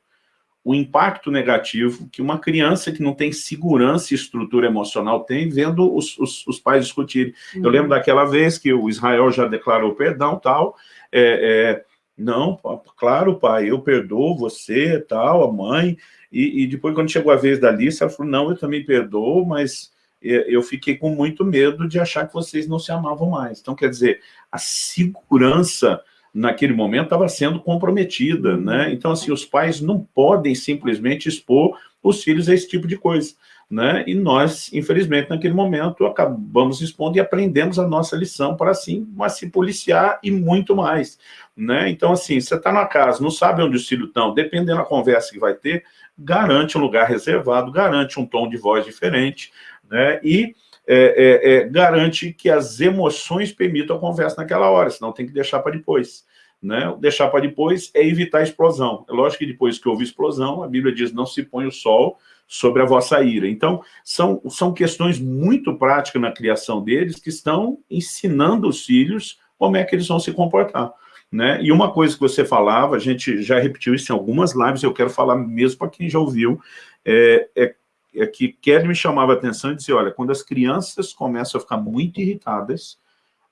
A: o impacto negativo que uma criança que não tem segurança e estrutura emocional tem vendo os, os, os pais discutirem. Uhum. Eu lembro daquela vez que o Israel já declarou perdão tal, é, é, não, claro, pai, eu perdoo você, tal, a mãe, e, e, depois, quando chegou a vez da lista, ela falou, não, eu também perdoo, mas eu fiquei com muito medo de achar que vocês não se amavam mais. Então, quer dizer, a segurança naquele momento estava sendo comprometida, né? Então, assim, os pais não podem simplesmente expor os filhos a esse tipo de coisa, né? E nós, infelizmente, naquele momento, acabamos expondo e aprendemos a nossa lição para, assim, mas se policiar e muito mais, né? Então, assim, você está na casa, não sabe onde os filhos estão, dependendo da conversa que vai ter, garante um lugar reservado, garante um tom de voz diferente, né? E é, é, é, garante que as emoções permitam a conversa naquela hora, senão tem que deixar para depois. Né? Deixar para depois é evitar a explosão. É lógico que depois que houve explosão, a Bíblia diz, não se põe o sol sobre a vossa ira. Então, são, são questões muito práticas na criação deles que estão ensinando os filhos como é que eles vão se comportar. Né? E uma coisa que você falava, a gente já repetiu isso em algumas lives, eu quero falar mesmo para quem já ouviu, é, é, é, que Kelly me chamava a atenção e dizia, olha, quando as crianças começam a ficar muito irritadas,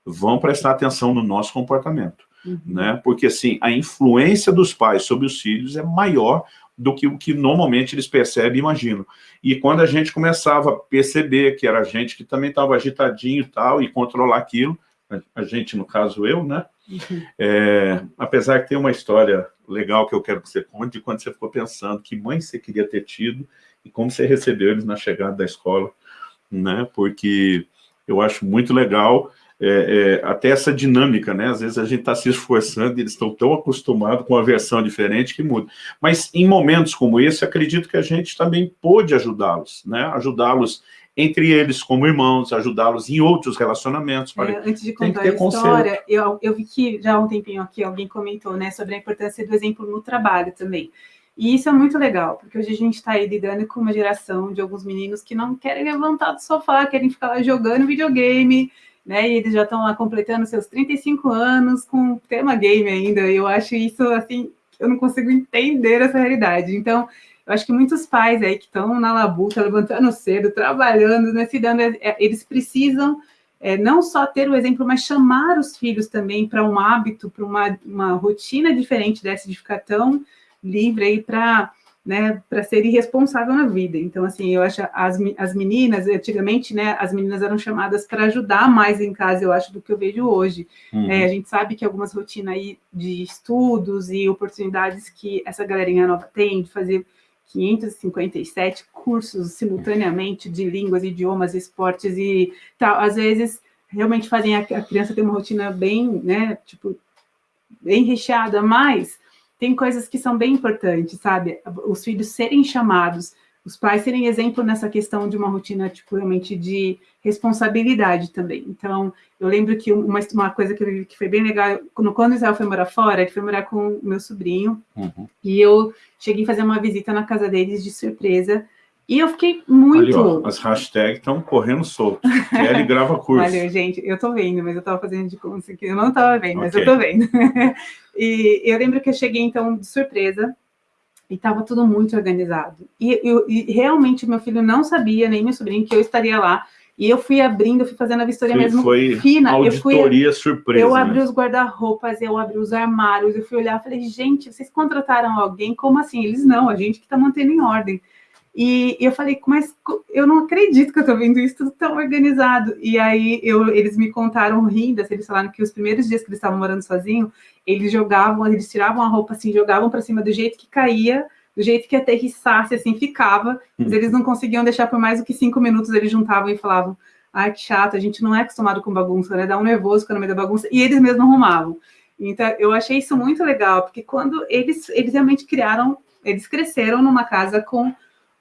A: vão prestar atenção no nosso comportamento. Uhum. Né? Porque, assim, a influência dos pais sobre os filhos é maior do que o que normalmente eles percebem e imaginam. E quando a gente começava a perceber que era a gente que também estava agitadinho e tal, e controlar aquilo, a gente, no caso eu, né? Uhum. É, apesar que tem uma história legal que eu quero que você conte, de quando você ficou pensando que mãe você queria ter tido e como você recebeu eles na chegada da escola, né? Porque eu acho muito legal é, é, até essa dinâmica, né? Às vezes a gente está se esforçando e eles estão tão acostumados com a versão diferente que muda. Mas em momentos como esse, acredito que a gente também pôde ajudá-los, né? Ajudá-los entre eles como irmãos, ajudá-los em outros relacionamentos.
B: É, antes de contar a história, eu, eu vi que já há um tempinho aqui alguém comentou né, sobre a importância do exemplo no trabalho também. E isso é muito legal, porque hoje a gente está aí lidando com uma geração de alguns meninos que não querem levantar do sofá, querem ficar lá jogando videogame, né? E eles já estão lá completando seus 35 anos com tema game ainda. Eu acho isso assim, eu não consigo entender essa realidade. Então, eu acho que muitos pais aí que estão na labuta, levantando cedo, trabalhando, né, se dando, é, eles precisam é, não só ter o exemplo, mas chamar os filhos também para um hábito, para uma, uma rotina diferente dessa de ficar tão livre aí para né, para ser irresponsável na vida. Então, assim, eu acho as, as meninas, antigamente, né, as meninas eram chamadas para ajudar mais em casa, eu acho, do que eu vejo hoje. Uhum. É, a gente sabe que algumas rotinas aí de estudos e oportunidades que essa galerinha nova tem de fazer 557 cursos simultaneamente de línguas, idiomas, esportes e tal. Às vezes, realmente fazem a, a criança ter uma rotina bem, né, tipo, bem recheada, mas tem coisas que são bem importantes, sabe? Os filhos serem chamados os pais serem exemplo nessa questão de uma rotina, tipo, realmente de responsabilidade também. Então, eu lembro que uma, uma coisa que eu vi que foi bem legal, quando, quando Israel foi morar fora, ele foi morar com o meu sobrinho, uhum. e eu cheguei a fazer uma visita na casa deles de surpresa, e eu fiquei muito... Ali,
A: ó, as hashtags estão correndo solto. Kelly grava curso.
B: Valeu, gente. Eu tô vendo, mas eu tava fazendo de conta que eu não tava vendo, okay. mas eu tô vendo. e eu lembro que eu cheguei, então, de surpresa, e estava tudo muito organizado. E, eu, e realmente meu filho não sabia, nem meu sobrinho, que eu estaria lá. E eu fui abrindo, eu fui fazendo a vistoria
A: Sim,
B: mesmo
A: foi
B: fina.
A: Auditoria
B: eu fui,
A: surpresa.
B: Eu abri
A: né?
B: os guarda-roupas, eu abri os armários, eu fui olhar, falei, gente, vocês contrataram alguém? Como assim? Eles não, a gente que está mantendo em ordem. E eu falei, mas eu não acredito que eu estou vendo isso tudo tão organizado. E aí eu, eles me contaram rindo, assim, eles falaram que os primeiros dias que eles estavam morando sozinhos, eles jogavam, eles tiravam a roupa assim, jogavam para cima do jeito que caía, do jeito que aterrissasse, assim, ficava. Mas eles não conseguiam deixar por mais do que cinco minutos, eles juntavam e falavam, ai, que chato, a gente não é acostumado com bagunça, né? Dá um nervoso no meio da bagunça. E eles mesmos arrumavam. Então, eu achei isso muito legal, porque quando eles, eles realmente criaram, eles cresceram numa casa com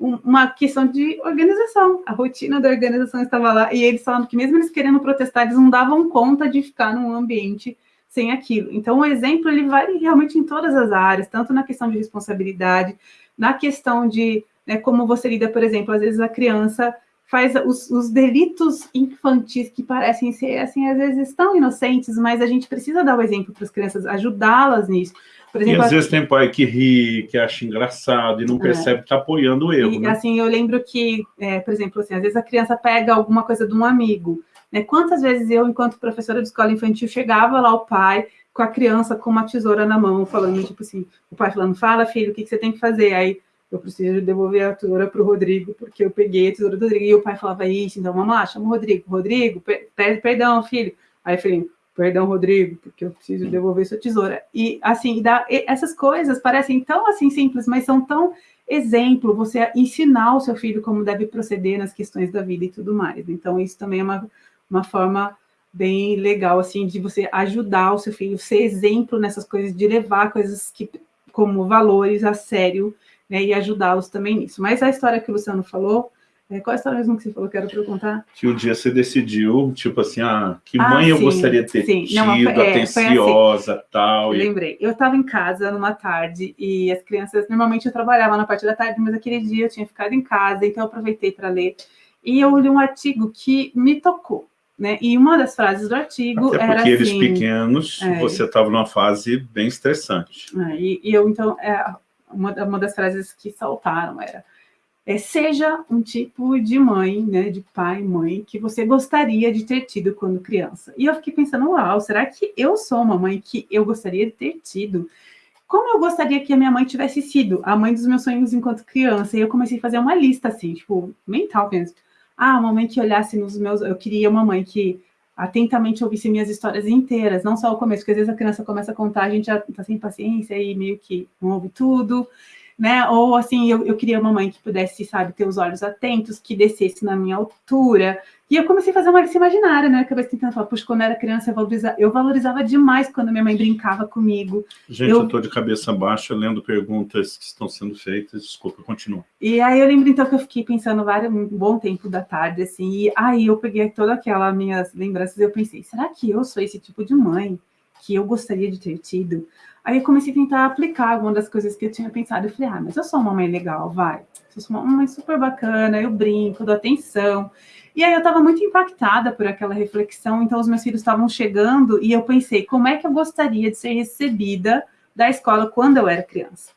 B: uma questão de organização. A rotina da organização estava lá, e eles falavam que mesmo eles querendo protestar, eles não davam conta de ficar num ambiente sem aquilo. Então, o exemplo, ele vale realmente em todas as áreas, tanto na questão de responsabilidade, na questão de né, como você lida, por exemplo, às vezes a criança faz os, os, delitos infantis que parecem ser, assim, às vezes tão inocentes, mas a gente precisa dar o exemplo para as crianças, ajudá-las nisso.
A: Exemplo, e às vezes tem pai que ri, que acha engraçado e não é. percebe que está apoiando o erro.
B: E,
A: né?
B: assim, eu lembro que, é, por exemplo, assim, às vezes a criança pega alguma coisa de um amigo. Né? Quantas vezes eu, enquanto professora de escola infantil, chegava lá o pai com a criança com uma tesoura na mão, falando, tipo assim, o pai falando, fala, filho, o que, que você tem que fazer? Aí eu preciso devolver a tesoura para o Rodrigo, porque eu peguei a tesoura do Rodrigo. E o pai falava, isso, então vamos lá, chama o Rodrigo. Rodrigo, pede perdão, filho. Aí eu falei, perdão, Rodrigo, porque eu preciso devolver sua tesoura. E, assim, dá, essas coisas parecem tão, assim, simples, mas são tão exemplo, você ensinar o seu filho como deve proceder nas questões da vida e tudo mais. Então, isso também é uma, uma forma bem legal, assim, de você ajudar o seu filho, ser exemplo nessas coisas, de levar coisas que, como valores a sério, né, e ajudá-los também nisso. Mas a história que o Luciano falou, é, qual a história mesmo que você falou que era para eu contar?
A: Que um dia você decidiu, tipo assim, ah, que mãe ah, eu gostaria de ter sim. tido,
B: Não,
A: foi, atenciosa,
B: assim.
A: tal. E...
B: lembrei. Eu estava em casa numa tarde e as crianças, normalmente eu trabalhava na parte da tarde, mas aquele dia eu tinha ficado em casa, então eu aproveitei para ler. E eu li um artigo que me tocou. Né? E uma das frases do artigo
A: Até
B: era
A: porque eles
B: assim,
A: pequenos,
B: é,
A: você estava numa fase bem estressante.
B: É, e, e, eu, então, é, uma, uma das frases que saltaram era é, seja um tipo de mãe, né, de pai, mãe, que você gostaria de ter tido quando criança. E eu fiquei pensando, uau, será que eu sou uma mãe que eu gostaria de ter tido? Como eu gostaria que a minha mãe tivesse sido a mãe dos meus sonhos enquanto criança? E eu comecei a fazer uma lista, assim, tipo, mental mesmo. Ah, uma mãe que olhasse nos meus... Eu queria uma mãe que atentamente ouvisse minhas histórias inteiras, não só o começo, porque às vezes a criança começa a contar, a gente já tá sem paciência e meio que não ouve tudo né? Ou assim, eu, eu queria uma mãe que pudesse, sabe, ter os olhos atentos, que descesse na minha altura. E eu comecei a fazer uma lista imaginária, né? Acabei tentando falar, puxa, quando eu era criança, eu valorizava, eu valorizava demais quando minha mãe brincava comigo.
A: Gente, eu, estou de cabeça baixa lendo perguntas que estão sendo feitas. Desculpa, continua.
B: E aí eu lembro, então, que eu fiquei pensando vários, um bom tempo da tarde, assim, e aí eu peguei toda aquela minhas lembranças e eu pensei, será que eu sou esse tipo de mãe que eu gostaria de ter tido? Aí comecei a tentar aplicar algumas das coisas que eu tinha pensado. Eu falei, ah, mas eu sou uma mãe legal, vai. Eu sou uma mãe super bacana, eu brinco, dou atenção. E aí eu estava muito impactada por aquela reflexão, então os meus filhos estavam chegando e eu pensei, como é que eu gostaria de ser recebida da escola quando eu era criança?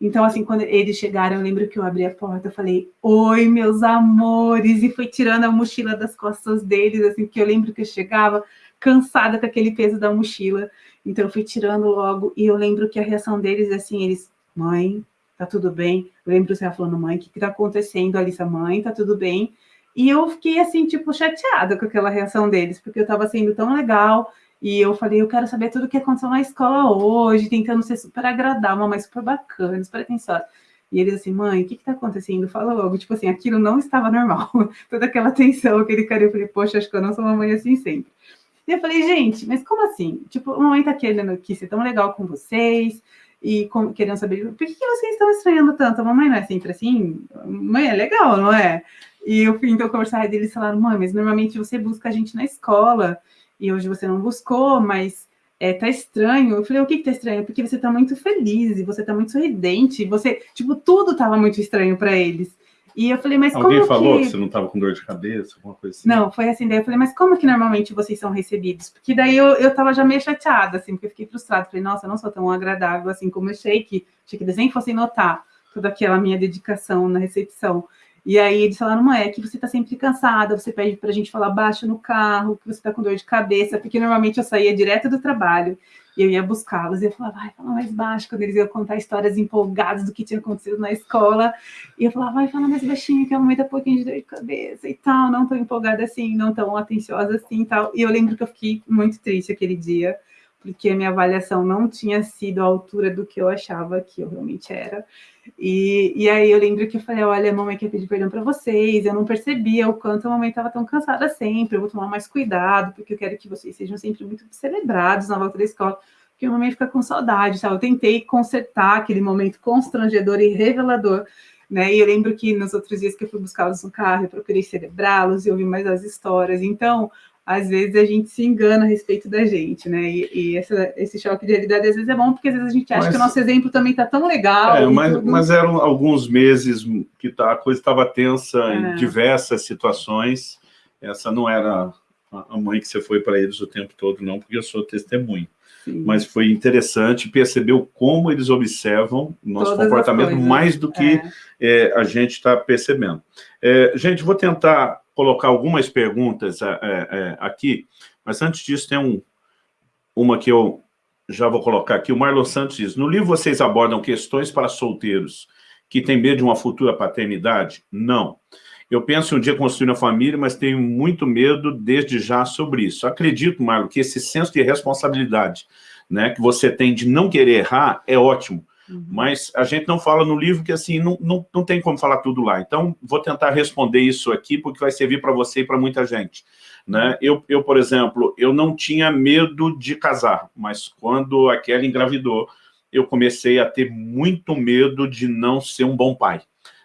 B: Então, assim, quando eles chegaram, eu lembro que eu abri a porta, eu falei, oi, meus amores, e fui tirando a mochila das costas deles, assim, que eu lembro que eu chegava cansada com aquele peso da mochila. Então eu fui tirando logo, e eu lembro que a reação deles, assim, eles, mãe, tá tudo bem? Eu lembro você falando, mãe, o que que tá acontecendo, Alissa? Mãe, tá tudo bem? E eu fiquei, assim, tipo, chateada com aquela reação deles, porque eu tava sendo tão legal, e eu falei, eu quero saber tudo o que aconteceu na escola hoje, tentando ser super agradável, uma super bacana, super atenciosa. E eles assim, mãe, o que que tá acontecendo? Fala logo. Tipo assim, aquilo não estava normal. Toda aquela tensão, aquele carinho. Eu falei, poxa, acho que eu não sou uma mãe assim sempre. E eu falei, gente, mas como assim? Tipo, a mamãe tá querendo aqui ser tão legal com vocês e com, querendo saber por que, vocês estão estranhando tanto? A mamãe não é sempre assim? Mãe é legal, não é? E eu fui então conversar e eles falaram, mãe, mas normalmente você busca a gente na escola e hoje você não buscou, mas é, tá estranho. Eu falei, o que que tá estranho? Porque você tá muito feliz e você tá muito sorridente. Você, tipo, tudo tava muito estranho para eles. E eu falei, mas
A: Alguém
B: como
A: falou
B: que...
A: que você não estava com dor de cabeça, alguma coisa assim?
B: Não, foi assim, daí eu falei, mas como que normalmente vocês são recebidos? Porque daí eu, eu tava já meio chateada, assim, porque eu fiquei frustrada. Falei, nossa, eu não sou tão agradável assim como eu achei que, achei que eles nem fossem notar toda aquela minha dedicação na recepção. E aí eles falaram, mãe, é que você tá sempre cansada, você pede pra gente falar baixo no carro, que você tá com dor de cabeça, porque normalmente eu saía direto do trabalho, e eu ia buscá-los, e eu falava, vai, fala mais baixo, quando eles iam contar histórias empolgadas do que tinha acontecido na escola, e eu falava, vai, fala mais baixinho, que a mamãe tá um pouquinho de dor de cabeça e tal, não tão empolgada assim, não tão atenciosa assim e tal, e eu lembro que eu fiquei muito triste aquele dia, porque a minha avaliação não tinha sido à altura do que eu achava que eu realmente era. E, e aí eu lembro que eu falei, olha, mamãe quer pedir perdão para vocês, eu não percebia o quanto a mamãe estava tão cansada sempre, eu vou tomar mais cuidado, porque eu quero que vocês sejam sempre muito celebrados na volta da escola, porque a mamãe fica com saudade, sabe? Eu tentei consertar aquele momento constrangedor e revelador, né? E eu lembro que nos outros dias que eu fui buscá-los no carro, eu procurei celebrá-los e ouvir mais as histórias, então às vezes a gente se engana a respeito da gente, né? E, e essa, esse choque de realidade às vezes é bom, porque às vezes a gente acha mas, que o nosso exemplo também está tão legal.
A: É, mas, mas, eram alguns meses que tá, a coisa estava tensa é. em diversas situações. Essa não era a mãe que você foi para eles o tempo todo, não, porque eu sou testemunho. Sim. Mas foi interessante, percebeu como eles observam o nosso Todas comportamento mais do que é. É, a gente está percebendo. É, gente, vou tentar colocar algumas perguntas é, é, aqui, mas antes disso tem um, uma que eu já vou colocar aqui. O Marlon Santos diz, no livro vocês abordam questões para solteiros que têm medo de uma futura paternidade? Não. Eu penso um dia construir uma família, mas tenho muito medo desde já sobre isso. Acredito, Marlon, que esse senso de responsabilidade né, que você tem de não querer errar é ótimo. Uhum. Mas a gente não fala no livro que assim, não, não, não tem como falar tudo lá. Então, vou tentar responder isso aqui, porque vai servir para você e para muita gente. Né? Eu, eu, por exemplo, eu não tinha medo de casar, mas quando a Kelly engravidou, eu comecei a ter muito medo de não ser um bom pai.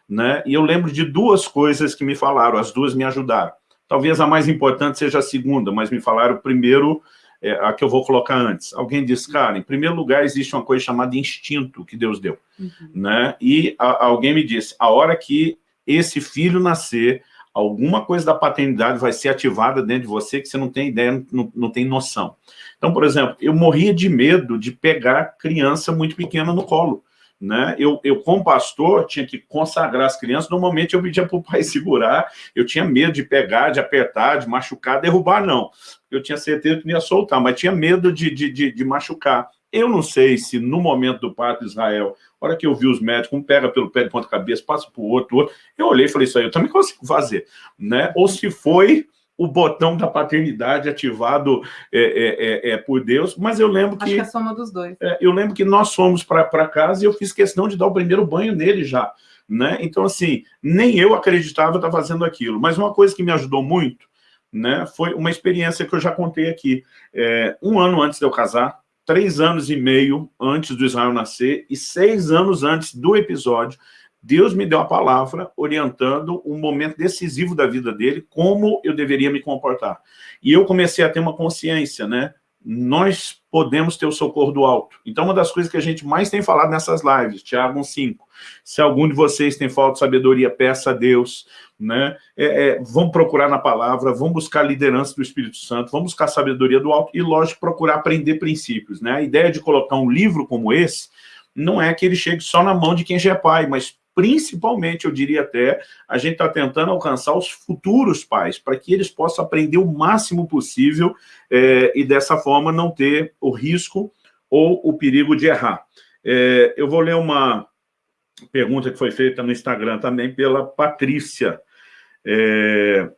A: Né? E eu lembro de duas coisas que me falaram, as duas me ajudaram. Talvez a mais importante seja a segunda, mas me falaram primeiro é, a que eu vou colocar antes. Alguém diz, cara, em primeiro lugar, existe uma coisa chamada instinto que Deus deu. Uhum. Né? E a, alguém me disse, a hora que esse filho nascer, alguma coisa da paternidade vai ser ativada dentro de você que você não tem ideia, não, não tem noção. Então, por exemplo, eu morria de medo de pegar criança muito pequena no colo. Né? Eu, eu, como pastor, tinha que consagrar as crianças, normalmente eu pedia para o pai segurar, eu tinha medo de pegar, de apertar, de machucar, derrubar, não. Eu tinha certeza que não ia soltar, mas tinha medo de, de, de, de machucar. Eu não sei se no momento do parto de Israel, a hora que eu vi os médicos, um pega pelo pé de ponta cabeça, passa para o outro, outro, eu olhei e falei, isso aí eu também consigo fazer. Né? Ou se foi o botão da paternidade ativado é, é, é, é, por Deus, mas eu lembro que...
B: Acho que é a soma dos dois.
A: É, eu lembro que nós fomos para casa e eu fiz questão de dar o primeiro banho nele já. Né? Então, assim, nem eu acreditava estar fazendo aquilo. Mas uma coisa que me ajudou muito né, foi uma experiência que eu já contei aqui. É, um ano antes de eu casar, três anos e meio antes do Israel nascer e seis anos antes do episódio, Deus me deu a palavra orientando um momento decisivo da vida dele, como eu deveria me comportar. E eu comecei a ter uma consciência, né? Nós podemos ter o socorro do alto. Então, uma das coisas que a gente mais tem falado nessas lives, Tiago 1,5, se algum de vocês tem falta de sabedoria, peça a Deus, né? É, é, vamos procurar na palavra, vamos buscar a liderança do Espírito Santo, vamos buscar a sabedoria do alto e, lógico, procurar aprender princípios, né? A ideia de colocar um livro como esse não é que ele chegue só na mão de quem já é pai, mas principalmente, eu diria até, a gente está tentando alcançar os futuros pais, para que eles possam aprender o máximo possível é, e dessa forma não ter o risco ou o perigo de errar. É, eu vou ler uma pergunta que foi feita no Instagram também pela Patrícia. É,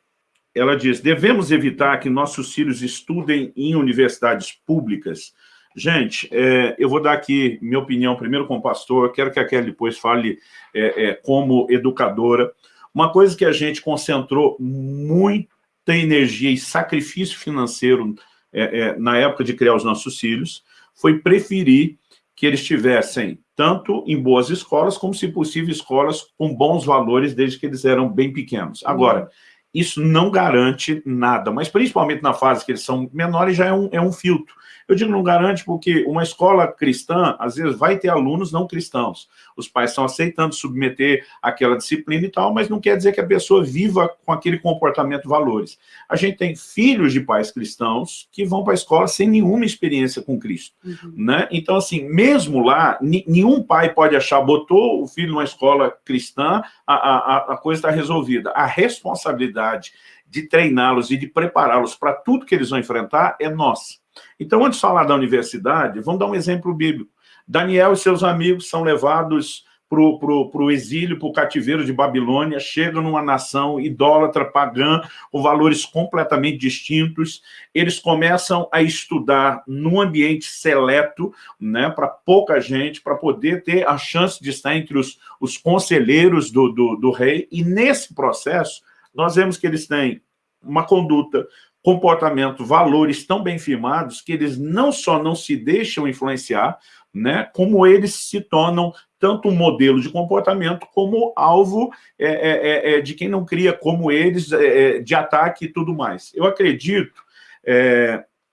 A: ela diz, devemos evitar que nossos filhos estudem em universidades públicas Gente, é, eu vou dar aqui minha opinião primeiro como pastor, quero que a Kelly depois fale é, é, como educadora. Uma coisa que a gente concentrou muita energia e sacrifício financeiro é, é, na época de criar os nossos filhos foi preferir que eles estivessem tanto em boas escolas, como, se possível, escolas com bons valores, desde que eles eram bem pequenos. Agora, isso não garante nada, mas principalmente na fase que eles são menores já é um, é um filtro. Eu digo não garante porque uma escola cristã, às vezes, vai ter alunos não cristãos. Os pais estão aceitando submeter aquela disciplina e tal, mas não quer dizer que a pessoa viva com aquele comportamento valores. A gente tem filhos de pais cristãos que vão para a escola sem nenhuma experiência com Cristo. Uhum. Né? Então, assim, mesmo lá, nenhum pai pode achar, botou o filho numa escola cristã, a, a, a coisa está resolvida. A responsabilidade de treiná-los e de prepará-los para tudo que eles vão enfrentar é nossa. Então, antes de falar da universidade, vamos dar um exemplo bíblico. Daniel e seus amigos são levados para o exílio, para o cativeiro de Babilônia, chegam numa nação idólatra, pagã, com valores completamente distintos. Eles começam a estudar num ambiente seleto, né, para pouca gente, para poder ter a chance de estar entre os, os conselheiros do, do, do rei. E nesse processo, nós vemos que eles têm uma conduta, comportamento, valores tão bem firmados que eles não só não se deixam influenciar, né, como eles se tornam tanto um modelo de comportamento como alvo é, é, é, é de quem não cria como eles, é, é, de ataque e tudo mais. Eu acredito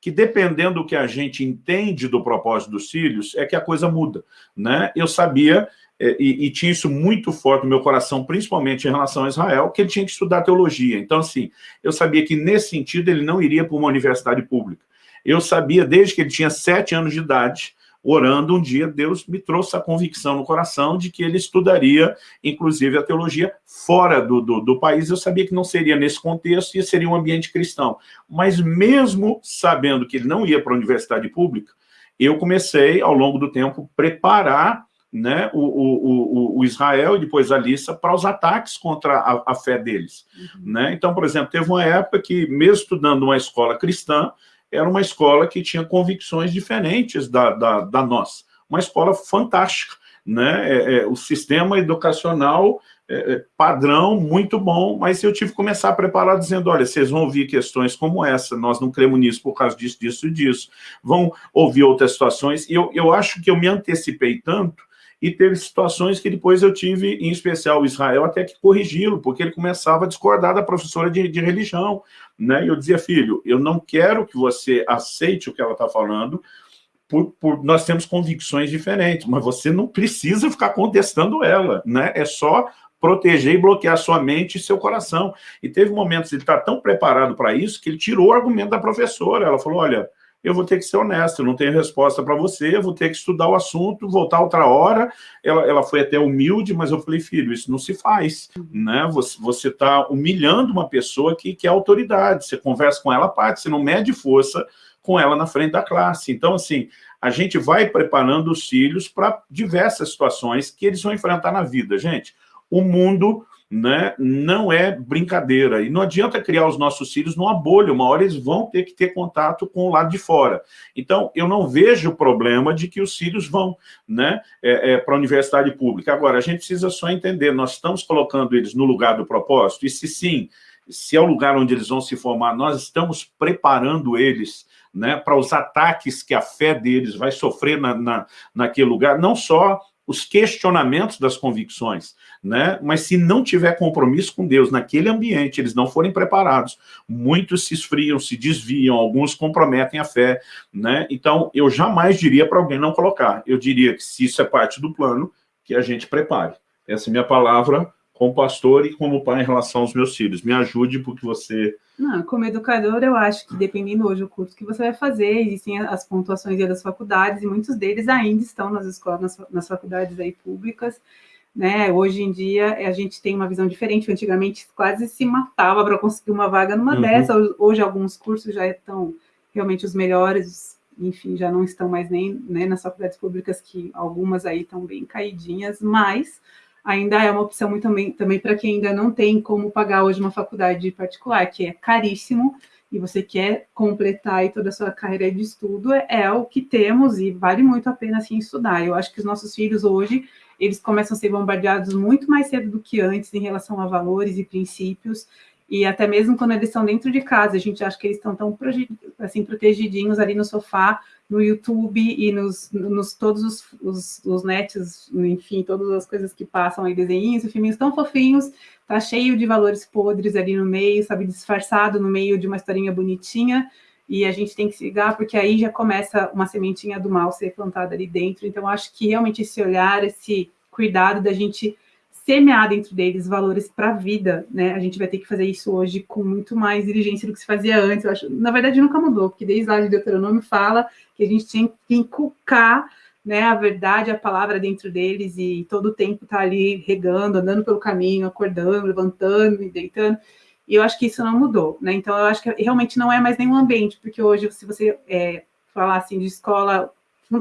A: que dependendo do que a gente entende do propósito dos filhos, é que a coisa muda. Né? Eu sabia e, e, tinha isso muito forte no meu coração, principalmente em relação a Israel, que ele tinha que estudar teologia. Então, assim, eu sabia que nesse sentido ele não iria para uma universidade pública. Eu sabia, desde que ele tinha sete anos de idade, orando, um dia Deus me trouxe a convicção no coração de que ele estudaria, inclusive, a teologia fora do, do, do país. Eu sabia que não seria nesse contexto e seria um ambiente cristão. Mas mesmo sabendo que ele não ia para a universidade pública, eu comecei, ao longo do tempo, preparar né, o, o, o, Israel e depois a Lissa para os ataques contra a, a fé deles. Uhum. Né? Então, por exemplo, teve uma época que, mesmo estudando uma escola cristã, era uma escola que tinha convicções diferentes da, da, da nossa. Uma escola fantástica. Né? É, é, o sistema educacional é, é padrão, muito bom, mas eu tive que começar a preparar dizendo, olha, vocês vão ouvir questões como essa, nós não cremos nisso por causa disso, disso e disso. Vão ouvir outras situações, e eu, eu acho que eu me antecipei tanto e teve situações que depois eu tive, em especial o Israel, até que corrigi-lo, porque ele começava a discordar da professora de, de religião. Né? E eu dizia, filho, eu não quero que você aceite o que ela está falando, por, por, nós temos convicções diferentes, mas você não precisa ficar contestando ela, né? É só proteger e bloquear sua mente e seu coração. E teve momentos, ele está tão preparado para isso, que ele tirou o argumento da professora. Ela falou, olha, eu vou ter que ser honesto, eu não tenho resposta para você, eu vou ter que estudar o assunto, voltar outra hora. Ela, ela foi até humilde, mas eu falei, filho, isso não se faz. Né? Você está humilhando uma pessoa que, que é autoridade, você conversa com ela, parte, você não mede força com ela na frente da classe. Então, assim, a gente vai preparando os filhos para diversas situações que eles vão enfrentar na vida. Gente, o mundo né, não é brincadeira. E não adianta criar os nossos filhos numa bolha, uma hora eles vão ter que ter contato com o lado de fora. Então, eu não vejo o problema de que os filhos vão né, é, é, para a universidade pública. Agora, a gente precisa só entender, nós estamos colocando eles no lugar do propósito, e se sim, se é o lugar onde eles vão se formar, nós estamos preparando eles né, para os ataques que a fé deles vai sofrer na, na, naquele lugar, não só os questionamentos das convicções, né? mas se não tiver compromisso com Deus naquele ambiente, eles não forem preparados, muitos se esfriam, se desviam, alguns comprometem a fé. Né? Então, eu jamais diria para alguém não colocar. Eu diria que se isso é parte do plano, que a gente prepare. Essa é minha palavra como pastor e como pai em relação aos meus filhos. Me ajude porque você...
B: Não, como educador, eu acho que dependendo hoje do curso que você vai fazer, existem as pontuações das faculdades, e muitos deles ainda estão nas escolas, nas, faculdades aí públicas, né? Hoje em dia, a gente tem uma visão diferente, antigamente quase se matava para conseguir uma vaga numa uhum. dessa, hoje alguns cursos já estão realmente os melhores, enfim, já não estão mais nem né, nas faculdades públicas, que algumas aí estão bem caidinhas, mas ainda é uma opção muito também, também para quem ainda não tem como pagar hoje uma faculdade particular, que é caríssimo, e você quer completar aí toda a sua carreira de estudo, é, o que temos e vale muito a pena assim estudar. Eu acho que os nossos filhos hoje, eles começam a ser bombardeados muito mais cedo do que antes em relação a valores e princípios, e até mesmo quando eles estão dentro de casa, a gente acha que eles estão tão assim, protegidinhos ali no sofá, no YouTube e nos, nos todos os, os, os, nets, enfim, todas as coisas que passam aí, desenhinhos e filminhos tão fofinhos, tá cheio de valores podres ali no meio, sabe, disfarçado no meio de uma historinha bonitinha, e a gente tem que se ligar, porque aí já começa uma sementinha do mal ser plantada ali dentro, então acho que realmente esse olhar, esse cuidado da gente semear dentro deles valores para a vida, né? A gente vai ter que fazer isso hoje com muito mais diligência do que se fazia antes. Eu acho, na verdade, nunca mudou, porque desde lá de Deuteronômio fala que a gente tem que inculcar né, a verdade, a palavra dentro deles e todo o tempo tá ali regando, andando pelo caminho, acordando, levantando e deitando. E eu acho que isso não mudou, né? Então eu acho que realmente não é mais nenhum ambiente, porque hoje, se você é, falar assim de escola,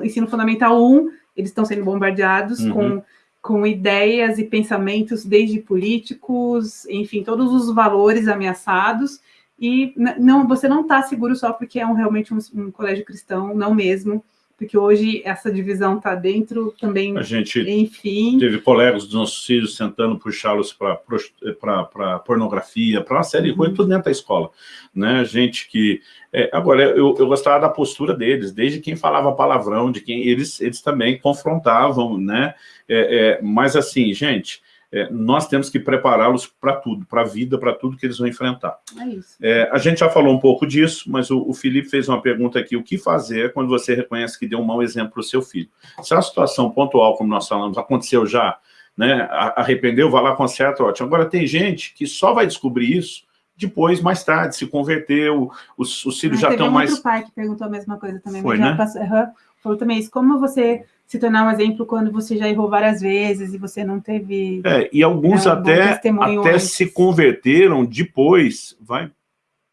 B: ensino fundamental 1, eles estão sendo bombardeados uhum. com com ideias e pensamentos desde políticos, enfim, todos os valores ameaçados, e não, você não está seguro só porque é um, realmente um, um, colégio cristão, não mesmo, porque hoje essa divisão está dentro também,
A: a gente enfim. Teve colegas dos nossos filhos tentando puxá-los para pornografia, para uma série de coisas, uhum. tudo dentro da escola. Né? Gente que... É, agora, eu, eu gostava da postura deles, desde quem falava palavrão, de quem eles, eles também confrontavam, né? É, é, mas assim, gente, é, nós temos que prepará-los para tudo, para a vida, para tudo que eles vão enfrentar. É isso. É, a gente já falou um pouco disso, mas o, o, Felipe fez uma pergunta aqui, o que fazer quando você reconhece que deu um mau exemplo para o seu filho? Se a situação pontual, como nós falamos, aconteceu já, né, arrependeu, vai lá, conserta, ótimo. Agora, tem gente que só vai descobrir isso depois, mais tarde, se converteu, os, os filhos ah, já estão mais... Teve
B: outro pai que perguntou a mesma coisa também. Foi, né? Passou, uhum, falou também isso, como você se tornar um exemplo quando você já errou várias vezes e você não teve...
A: É, e alguns é, até, até se converteram depois, vai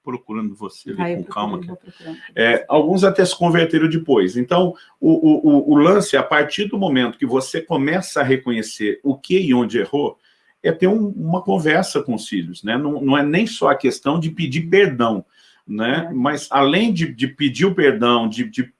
A: procurando você ali ah, com calma. É, alguns até se converteram depois. Então, o, o, o, lance, a partir do momento que você começa a reconhecer o que e onde errou, é ter um, uma conversa com os filhos, né? Não, não é nem só a questão de pedir perdão, né? É. Mas além de, de pedir o perdão, de, de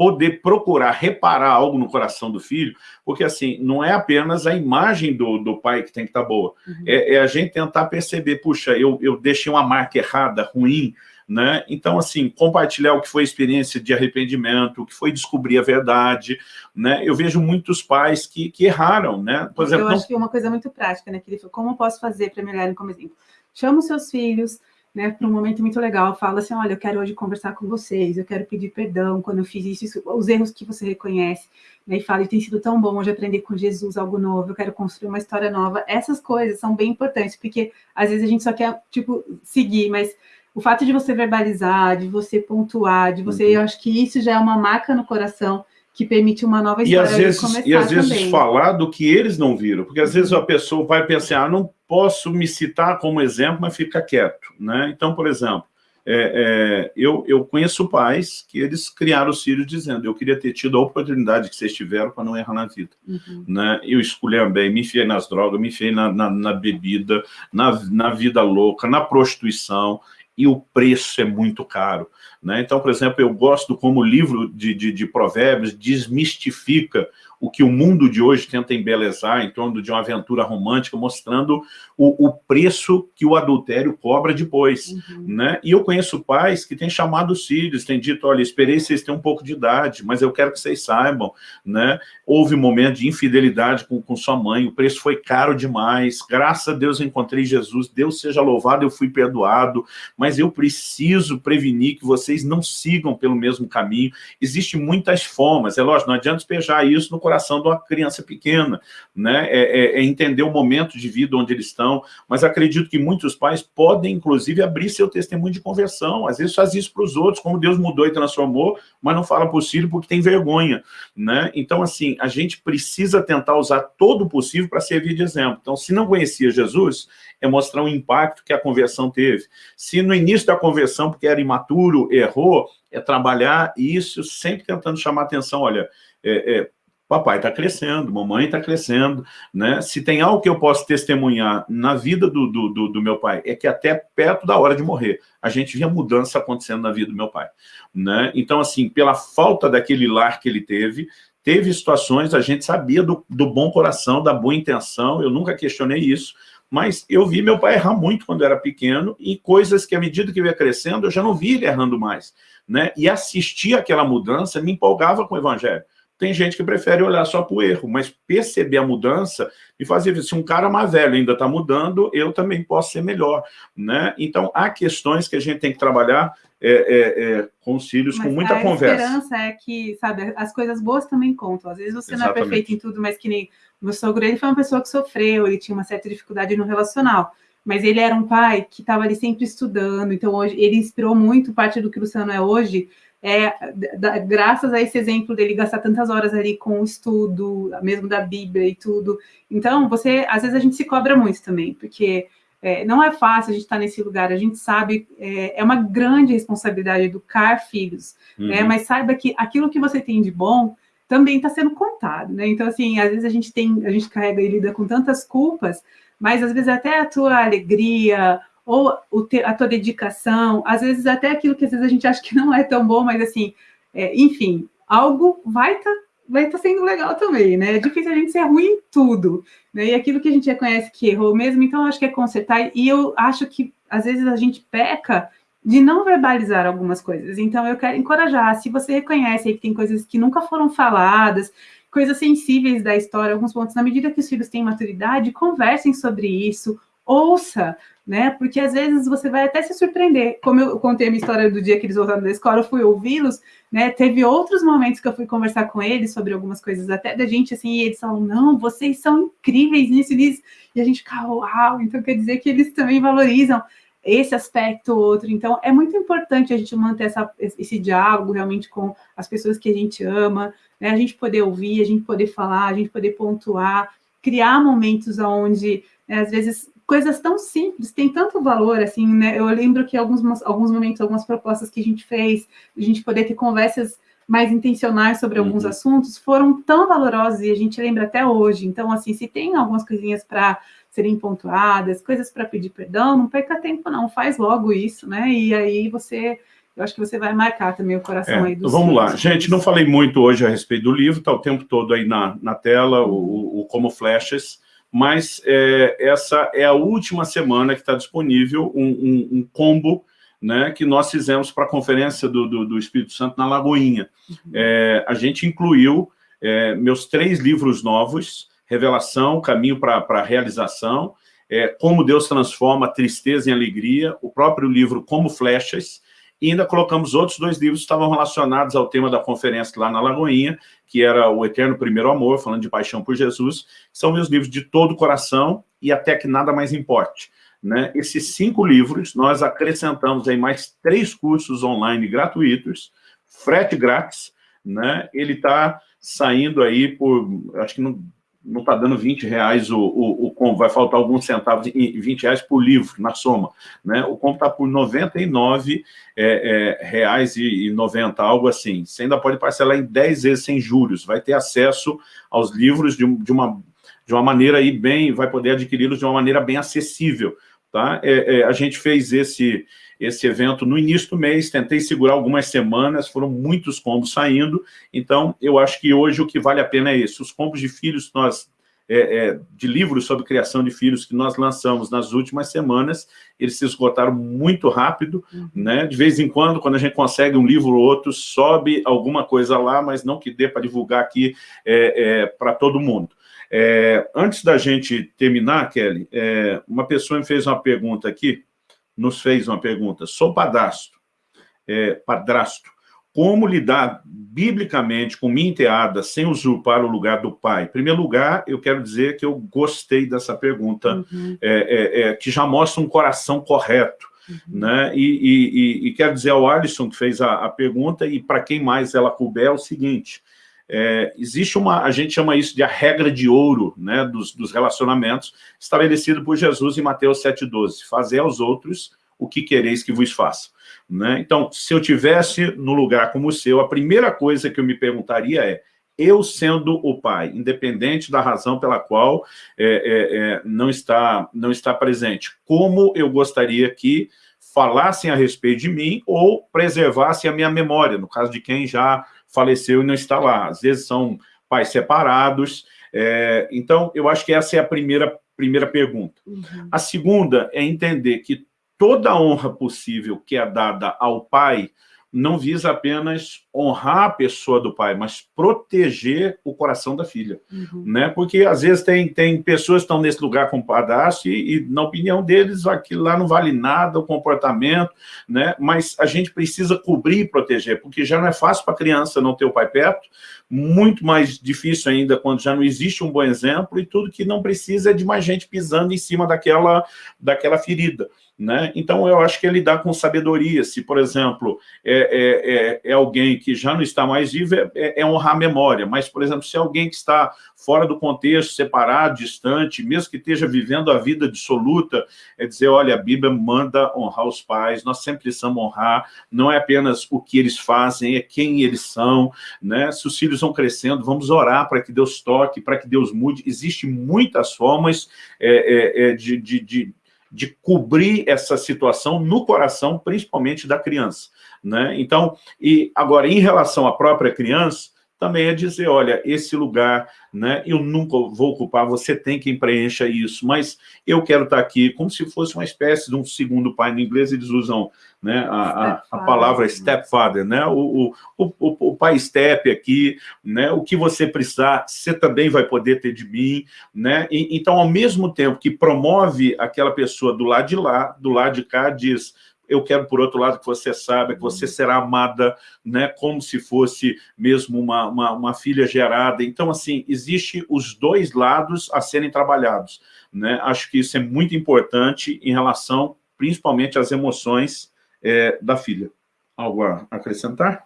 A: poder procurar reparar algo no coração do filho, porque assim, não é apenas a imagem do, do pai que tem que estar tá boa, uhum. é, é, a gente tentar perceber, puxa, eu, eu deixei uma marca errada, ruim, né? Então, assim, compartilhar o que foi a experiência de arrependimento, o que foi descobrir a verdade, né? Eu vejo muitos pais que, que erraram, né?
B: Por exemplo, eu acho não... que uma coisa muito prática, né, que ele falou, como eu posso fazer para melhorar como exemplo? Chama os seus filhos, né, para um momento muito legal, fala assim, olha, eu quero hoje conversar com vocês, eu quero pedir perdão quando eu fiz isso, isso os erros que você reconhece, né, e fala, e tem sido tão bom hoje aprender com Jesus algo novo, eu quero construir uma história nova, essas coisas são bem importantes, porque às vezes a gente só quer, tipo, seguir, mas o fato de você verbalizar, de você pontuar, de você, uhum. eu acho que isso já é uma marca no coração, que permite uma nova história
A: e às vezes, E às vezes também. falar do que eles não viram, porque às vezes a pessoa vai pensar, ah, não posso me citar como exemplo, mas fica quieto. Né? Então, por exemplo, é, é, eu, eu conheço pais que eles criaram os filhos dizendo eu queria ter tido a oportunidade que vocês tiveram para não errar na vida. Uhum. Né? Eu bem, me enfiei nas drogas, me enfiei na, na, na bebida, na, na vida louca, na prostituição, e o preço é muito caro. Né? Então, por exemplo, eu gosto como o livro de, de, de provérbios desmistifica o que o mundo de hoje tenta embelezar em torno de uma aventura romântica, mostrando o, o preço que o adultério cobra depois. Uhum. Né? E eu conheço pais que têm chamado os filhos, têm dito, olha, esperei vocês terem um pouco de idade, mas eu quero que vocês saibam, né? houve um momento de infidelidade com, com sua mãe, o preço foi caro demais, graças a Deus eu encontrei Jesus, Deus seja louvado, eu fui perdoado, mas eu preciso prevenir que vocês não sigam pelo mesmo caminho. Existem muitas formas, é lógico, não adianta despejar isso no coração de uma criança pequena, né? É, é, é, entender o momento de vida onde eles estão, mas acredito que muitos pais podem, inclusive, abrir seu testemunho de conversão, às vezes faz isso para os outros, como Deus mudou e transformou, mas não fala filho porque tem vergonha, né? Então, assim, a gente precisa tentar usar todo o possível para servir de exemplo. Então, se não conhecia Jesus, é mostrar o impacto que a conversão teve. Se no início da conversão, porque era imaturo, errou, é trabalhar isso sempre tentando chamar atenção, olha, é, é, papai está crescendo, mamãe está crescendo, né? Se tem algo que eu posso testemunhar na vida do, do, do, do, meu pai, é que até perto da hora de morrer, a gente via mudança acontecendo na vida do meu pai, né? Então, assim, pela falta daquele lar que ele teve, teve situações, a gente sabia do, do bom coração, da boa intenção, eu nunca questionei isso, mas eu vi meu pai errar muito quando era pequeno, e coisas que, à medida que eu ia crescendo, eu já não vi ele errando mais. Né? E assistir aquela mudança me empolgava com o evangelho. Tem gente que prefere olhar só para o erro, mas perceber a mudança e fazer, se um cara mais velho ainda está mudando, eu também posso ser melhor. Né? Então, há questões que a gente tem que trabalhar é, é, é, com os filhos, mas com muita
B: a
A: conversa.
B: A esperança é que, sabe, as coisas boas também contam. Às vezes você Exatamente. não é perfeito em tudo, mas que nem o meu sogro, ele foi uma pessoa que sofreu, ele tinha uma certa dificuldade no relacional mas ele era um pai que estava ali sempre estudando, então hoje ele inspirou muito parte do que o Luciano é hoje, é, da, graças a esse exemplo dele gastar tantas horas ali com o estudo, mesmo da Bíblia e tudo. Então, você, às vezes a gente se cobra muito também, porque é, não é fácil a gente estar nesse lugar, a gente sabe, é, é uma grande responsabilidade educar filhos, né? uhum. né? mas saiba que aquilo que você tem de bom também está sendo contado, né? Então, assim, às vezes a gente tem, a gente carrega e lida com tantas culpas, mas às vezes até a tua alegria, ou a tua dedicação, às vezes até aquilo que às vezes a gente acha que não é tão bom, mas assim, é, enfim, algo vai estar tá, vai tá sendo legal também, né? É difícil a gente ser ruim em tudo, né? E aquilo que a gente reconhece que errou mesmo, então acho que é consertar, e eu acho que às vezes a gente peca de não verbalizar algumas coisas. Então eu quero encorajar, se você reconhece que tem coisas que nunca foram faladas, coisas sensíveis da história, alguns pontos, na medida que os filhos têm maturidade, conversem sobre isso, ouça, né? Porque às vezes você vai até se surpreender. Como eu contei a minha história do dia que eles voltaram da escola, eu fui ouvi-los, né? Teve outros momentos que eu fui conversar com eles sobre algumas coisas, até da gente assim, e eles falam: não, vocês são incríveis nisso e nisso. E a gente fica, uau! Então quer dizer que eles também valorizam esse aspecto outro. Então, é muito importante a gente manter essa, esse diálogo realmente com as pessoas que a gente ama, né? a gente poder ouvir, a gente poder falar, a gente poder pontuar, criar momentos onde, né, às vezes, coisas tão simples, tem tanto valor, assim, né? Eu lembro que alguns, alguns momentos, algumas propostas que a gente fez, a gente poder ter conversas mais intencionais sobre alguns uhum. assuntos, foram tão valorosas e a gente lembra até hoje. Então, assim, se tem algumas coisinhas para serem pontuadas, coisas para pedir perdão, não perca tempo, não, faz logo isso, né? E aí você eu acho que você vai marcar também o coração
A: é,
B: aí dos
A: Vamos lá. Gente, não falei muito hoje a respeito do livro, está o tempo todo aí na, na tela, o, o Como Flashes mas é, essa é a última semana que está disponível um, um, um, combo né, que nós fizemos para a conferência do, do, do, Espírito Santo na Lagoinha. Uhum. É, a gente incluiu é, meus três livros novos, Revelação, Caminho para a Realização, é, Como Deus Transforma Tristeza em Alegria, o próprio livro Como Flechas, e ainda colocamos outros dois livros que estavam relacionados ao tema da conferência lá na Lagoinha, que era O Eterno Primeiro Amor, falando de paixão por Jesus, são meus livros de todo o coração e até que nada mais importe. Né? Esses cinco livros, nós acrescentamos aí mais três cursos online gratuitos, frete grátis, né? ele está saindo aí por, acho que não não está dando 20 reais o, o, o combo, vai faltar alguns centavos, 20 reais por livro, na soma. Né? O combo está por 99 é, é, reais e, e 90, algo assim. Você ainda pode parcelar em 10 vezes sem juros, vai ter acesso aos livros de, de uma, de uma maneira aí bem, vai poder adquiri-los de uma maneira bem acessível. Tá? É, é, a gente fez esse, esse evento no início do mês, tentei segurar algumas semanas, foram muitos combos saindo, então eu acho que hoje o que vale a pena é isso. Os combos de filhos nós é, é, de livros sobre criação de filhos que nós lançamos nas últimas semanas, eles se esgotaram muito rápido, uhum. né? De vez em quando, quando a gente consegue um livro ou outro, sobe alguma coisa lá, mas não que dê para divulgar aqui é, é para todo mundo. É, antes da gente terminar, Kelly, é, uma pessoa me fez uma pergunta aqui, nos fez uma pergunta. Sou padrasto, é, padrasto. Como lidar biblicamente com minha enteada sem usurpar o lugar do pai? Em primeiro lugar, eu quero dizer que eu gostei dessa pergunta, uhum. é, é, é que já mostra um coração correto. Uhum. Né? E, e, e, quero dizer ao Alisson, que fez a, a pergunta, e para quem mais ela couber, é o seguinte, é, existe uma, a gente chama isso de a regra de ouro né, dos, dos relacionamentos, estabelecido por Jesus em Mateus 7,12. Fazer aos outros o que quereis que vos faça. Né? Então, se eu tivesse no lugar como o seu, a primeira coisa que eu me perguntaria é, eu sendo o pai, independente da razão pela qual é, é, é não, está, não está presente, como eu gostaria que falassem a respeito de mim ou preservassem a minha memória, no caso de quem já faleceu e não está lá. Às vezes são pais separados, É, então, eu acho que essa é a primeira, primeira pergunta. Uhum. A segunda é entender que toda honra possível que é dada ao pai não visa apenas honrar a pessoa do pai, mas proteger o coração da filha. Uhum. Né? Porque, às vezes, tem, tem pessoas que estão nesse lugar com o padrasto e, e, na opinião deles, aquilo lá não vale nada, o comportamento, né? mas a gente precisa cobrir e proteger, porque já não é fácil para a criança não ter o pai perto, muito mais difícil ainda quando já não existe um bom exemplo e tudo que não precisa é de mais gente pisando em cima daquela, daquela ferida. Né? Então, eu acho que é lidar com sabedoria. Se, por exemplo, é, é, é, é alguém que já não está mais vivo, é, é, é, honrar a memória. Mas, por exemplo, se é alguém que está fora do contexto, separado, distante, mesmo que esteja vivendo a vida dissoluta, é dizer, olha, a Bíblia manda honrar os pais, nós sempre precisamos honrar, não é apenas o que eles fazem, é quem eles são. Né? Se os filhos vão crescendo, vamos orar para que Deus toque, para que Deus mude. Existem muitas formas é, de, de, de de cobrir essa situação no coração, principalmente da criança. Né? Então, e agora, em relação à própria criança, também é dizer, olha, esse lugar, né, eu nunca vou ocupar, você tem quem preencha isso, mas eu quero estar aqui como se fosse uma espécie de um segundo pai. No inglês eles usam né, a, a, a palavra stepfather, né, o, o, o, o, pai step aqui, né, o que você precisar, você também vai poder ter de mim. Né? E, então, ao mesmo tempo que promove aquela pessoa do lado de lá, do lado de cá, diz eu quero, por outro lado, que você saiba que você será amada, né, como se fosse mesmo uma, uma, uma filha gerada. Então, assim, existe os dois lados a serem trabalhados. Né? Acho que isso é muito importante em relação, principalmente, às emoções é, da filha. Algo a acrescentar?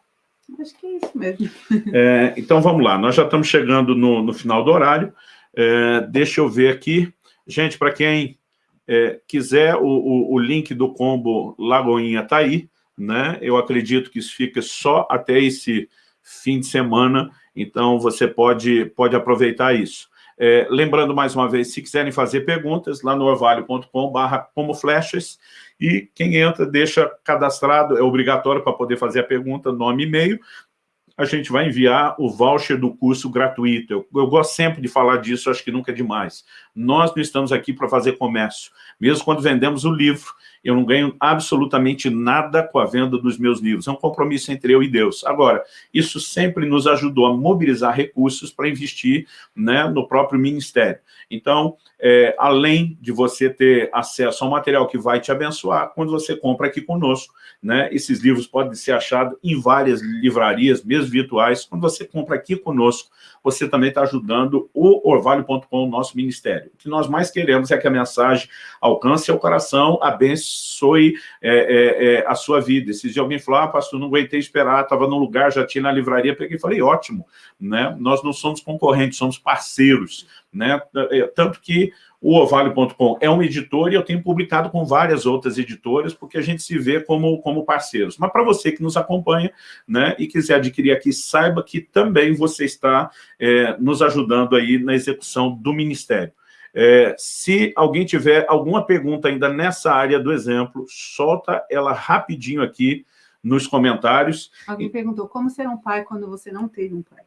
B: Acho que é isso mesmo.
A: É, então, vamos lá. Nós já estamos chegando no, no final do horário. É, deixa eu ver aqui. Gente, para quem é, quiser, o, o, o, link do combo Lagoinha está aí, né? Eu acredito que isso fica só até esse fim de semana, então você pode, pode aproveitar isso. É, lembrando mais uma vez, se quiserem fazer perguntas, lá no orvalho.com barra como flechas, e quem entra deixa cadastrado, é obrigatório para poder fazer a pergunta, nome e e-mail, a gente vai enviar o voucher do curso gratuito. Eu, eu, gosto sempre de falar disso, acho que nunca é demais. Nós não estamos aqui para fazer comércio. Mesmo quando vendemos o livro, eu não ganho absolutamente nada com a venda dos meus livros. É um compromisso entre eu e Deus. Agora, isso sempre nos ajudou a mobilizar recursos para investir né, no próprio ministério. Então, é, além de você ter acesso ao material que vai te abençoar, quando você compra aqui conosco, né, esses livros podem ser achados em várias livrarias, mesmo virtuais. Quando você compra aqui conosco, você também está ajudando o orvalho.com, nosso ministério. O que nós mais queremos é que a mensagem alcance o coração, abençoe é, é, é, a sua vida. Dias alguém falou, ah, pastor, não aguentei esperar, estava num lugar, já tinha na livraria, peguei e falei, ótimo, né? nós não somos concorrentes, somos parceiros, né? É, tanto que o Ovalio.com é uma editora e eu tenho publicado com várias outras editoras, porque a gente se vê como, como parceiros. Mas para você que nos acompanha né, e quiser adquirir aqui, saiba que também você está é, nos ajudando aí na execução do Ministério. É, se alguém tiver alguma pergunta ainda nessa área do exemplo, solta ela rapidinho aqui nos comentários.
B: Alguém perguntou, como ser um pai quando você não teve um pai?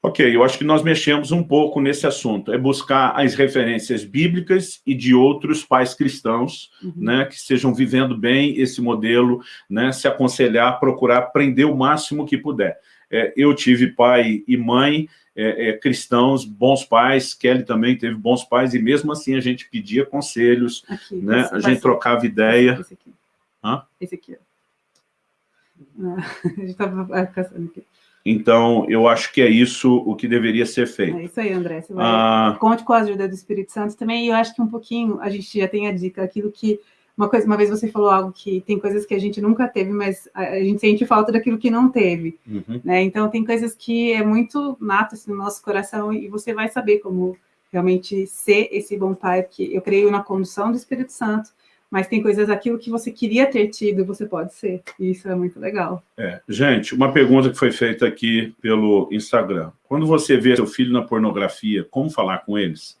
A: Ok, eu acho que nós mexemos um pouco nesse assunto, é buscar as referências bíblicas e de outros pais cristãos, uhum. né, que estejam vivendo bem esse modelo, né, se aconselhar, procurar aprender o máximo que puder. É, eu tive pai e mãe é, é, cristãos, bons pais, Kelly também teve bons pais, e mesmo assim a gente pedia conselhos, aqui, né, a gente trocava ideia.
B: Esse aqui. Hã? Esse aqui. Ah, a gente estava caçando aqui.
A: Então, eu acho que é isso o que deveria ser feito.
B: É isso aí, André. Você vai... ah... Conte com a ajuda do Espírito Santo também. E eu acho que um pouquinho, a gente já tem a dica, aquilo que... Uma, coisa, uma vez você falou algo que tem coisas que a gente nunca teve, mas a, gente sente falta daquilo que não teve. Uhum. Né? Então, tem coisas que é muito nato assim, no nosso coração e você vai saber como realmente ser esse bom pai, porque eu creio na condução do Espírito Santo, mas tem coisas, aquilo que você queria ter tido, você pode ser. E isso é muito legal.
A: É. Gente, uma pergunta que foi feita aqui pelo Instagram. Quando você vê seu filho na pornografia, como falar com eles?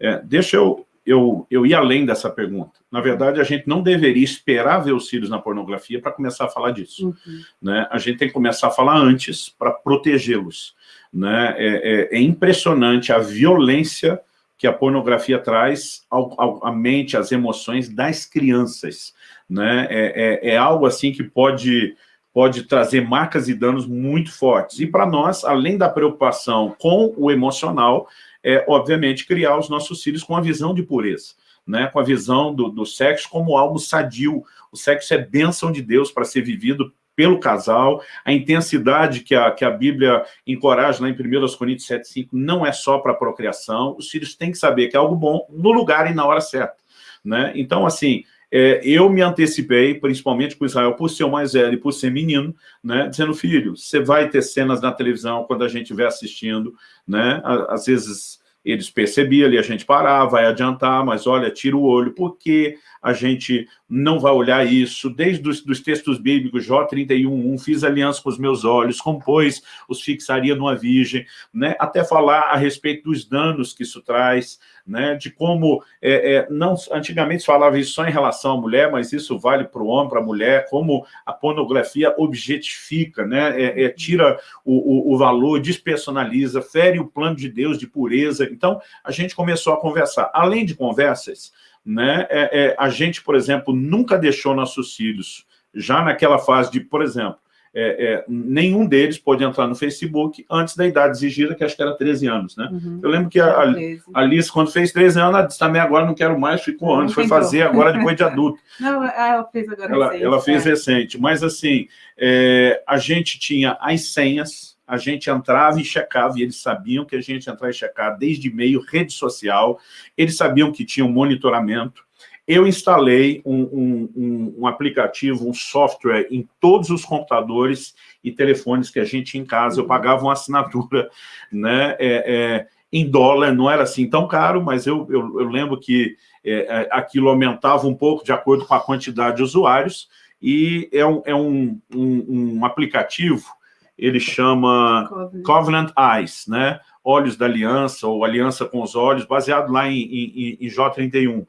A: É, deixa eu, eu, eu ia além dessa pergunta. Na verdade, a gente não deveria esperar ver os filhos na pornografia para começar a falar disso. Uhum. Né? A gente tem que começar a falar antes para protegê-los. Né? É, é, é, impressionante a violência que a pornografia traz ao, ao, à mente, às emoções das crianças. Né? É, é, é algo assim que pode pode trazer marcas e danos muito fortes. E para nós, além da preocupação com o emocional, é, obviamente, criar os nossos filhos com a visão de pureza, né? com a visão do, do sexo como algo sadio. O sexo é bênção de Deus para ser vivido pelo casal, a intensidade que a, que a Bíblia encoraja lá em 1 Coríntios 7,5 não é só para procriação, os filhos têm que saber que é algo bom no lugar e na hora certa. Né? Então, assim, é, eu me antecipei, principalmente com Israel, por ser o mais velho e por ser menino, né, dizendo, filho, você vai ter cenas na televisão quando a gente estiver assistindo, né, às vezes eles percebiam ali, a gente parar, vai adiantar, mas olha, tira o olho, porque a gente não vai olhar isso, desde os dos textos bíblicos, Jó 31, fiz aliança com os meus olhos, compôs, os fixaria numa virgem, né, até falar a respeito dos danos que isso traz, né, de como, é, é, não, antigamente se falava isso só em relação à mulher, mas isso vale para o homem, para a mulher, como a pornografia objetifica, né, é, é tira o, o, o valor, despersonaliza, fere o plano de Deus de pureza, então a gente começou a conversar, além de conversas, né? É, é, a gente, por exemplo, nunca deixou nossos filhos, já naquela fase de, por exemplo, é, é, nenhum deles pode entrar no Facebook antes da idade exigida, que acho que era 13 anos, né? Uhum. Eu lembro que a, a Alice, quando fez 13 anos, ela disse, também agora não quero mais, ficou anos, foi fazer agora depois de adulto.
B: Não, ela fez agora
A: ela, recente. Ela fez é. recente, mas assim, é, a gente tinha as senhas, a gente entrava e checava, e eles sabiam que a gente entrava e checar desde e-mail, rede social, eles sabiam que tinha um monitoramento. Eu instalei um, um, um, um, aplicativo, um software em todos os computadores e telefones que a gente tinha em casa, eu uhum. pagava uma assinatura né, é, é, em dólar, não era assim tão caro, mas eu, eu, eu lembro que é, é aquilo aumentava um pouco de acordo com a quantidade de usuários, e é um, é um, um, um aplicativo ele chama Covenant, Covenant Eyes, né? Olhos da Aliança, ou Aliança com os Olhos, baseado lá em, em, em J31.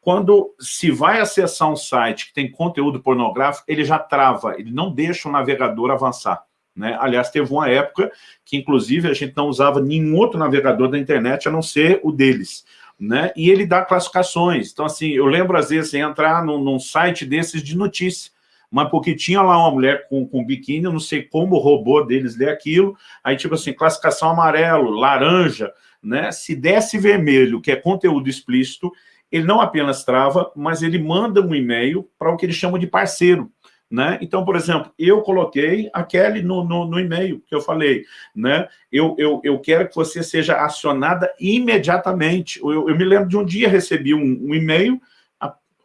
A: Quando se vai acessar um site que tem conteúdo pornográfico, ele já trava, ele não deixa o navegador avançar. Né? Aliás, teve uma época que, inclusive, a gente não usava nenhum outro navegador da internet, a não ser o deles. Né? E ele dá classificações. Então, assim, eu lembro, às vezes, entrar num, num site desses de notícia, mas porque tinha lá uma mulher com, com biquíni, eu não sei como o robô deles lê aquilo, aí tipo assim, classificação amarelo, laranja, né? Se desse vermelho, que é conteúdo explícito, ele não apenas trava, mas ele manda um e-mail para o que eles chamam de parceiro. Né? Então, por exemplo, eu coloquei a Kelly no, no, no e-mail que eu falei, né? Eu, eu, eu quero que você seja acionada imediatamente. Eu, eu me lembro de um dia recebi um, um e-mail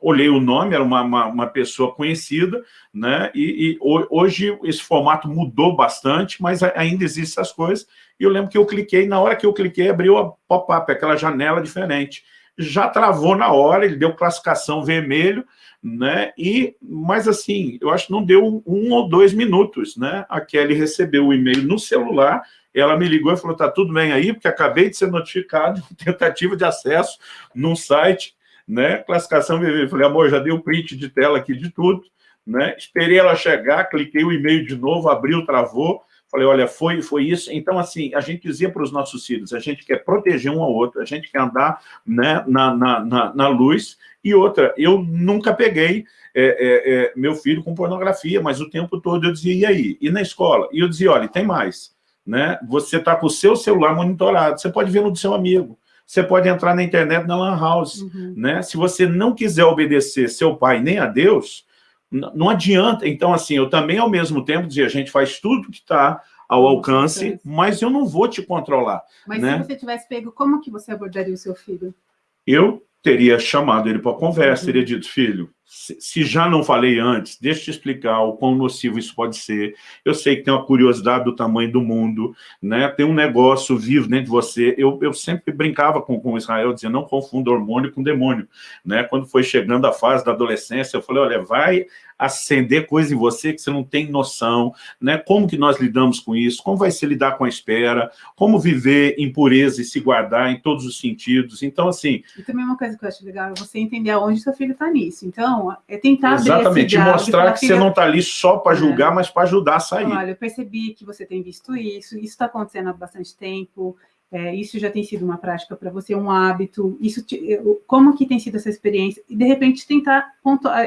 A: olhei o nome, era uma, uma, uma pessoa conhecida, né? E, e, hoje esse formato mudou bastante, mas ainda existem essas coisas. E eu lembro que eu cliquei, na hora que eu cliquei, abriu a pop-up, aquela janela diferente. Já travou na hora, ele deu classificação vermelho, né? E, mas assim, eu acho que não deu um ou dois minutos, né? A Kelly recebeu o e-mail no celular, ela me ligou e falou, tá tudo bem aí, porque acabei de ser notificado tentativa de acesso num site né? Classificação vermelha. Falei, amor, já dei o print de tela aqui de tudo, né? Esperei ela chegar, cliquei o e-mail de novo, abriu, travou. Falei, olha, foi, foi isso. Então, assim, a gente dizia para os nossos filhos, a gente quer proteger um ao outro, a gente quer andar né, na, na, na, na luz. E outra, eu nunca peguei é, é, é, meu filho com pornografia, mas o tempo todo eu dizia, e aí? E na escola? E eu dizia, olha, tem mais. Né? Você está com o seu celular monitorado, você pode ver no do seu amigo você pode entrar na internet na Lan House. Uhum. Né? Se você não quiser obedecer seu pai nem a Deus, não adianta. Então, assim, eu também, ao mesmo tempo, dizia, a gente faz tudo que está ao alcance, mas eu não vou te controlar.
B: Mas
A: né?
B: se você tivesse pego, como que você abordaria o seu filho?
A: Eu teria chamado ele para conversa, uhum. teria dito, filho, se já não falei antes, deixa eu te explicar o quão nocivo isso pode ser. Eu sei que tem uma curiosidade do tamanho do mundo, né? tem um negócio vivo dentro de você. Eu, eu sempre brincava com, com Israel, dizendo, não confunda hormônio com demônio. Né? Quando foi chegando a fase da adolescência, eu falei, olha, vai acender coisa em você que você não tem noção, né? Como que nós lidamos com isso? Como vai se lidar com a espera? Como viver em pureza e se guardar em todos os sentidos? Então, assim...
B: E também uma coisa que eu acho legal é você entender aonde seu filho está nisso. Então, é tentar
A: Exatamente, mostrar que filha... você não está ali só para é. julgar, é. mas para ajudar a sair.
B: Olha, eu percebi que você tem visto isso, isso está acontecendo há bastante tempo, é, isso já tem sido uma prática para você, um hábito, isso te, como que tem sido essa experiência, e de repente tentar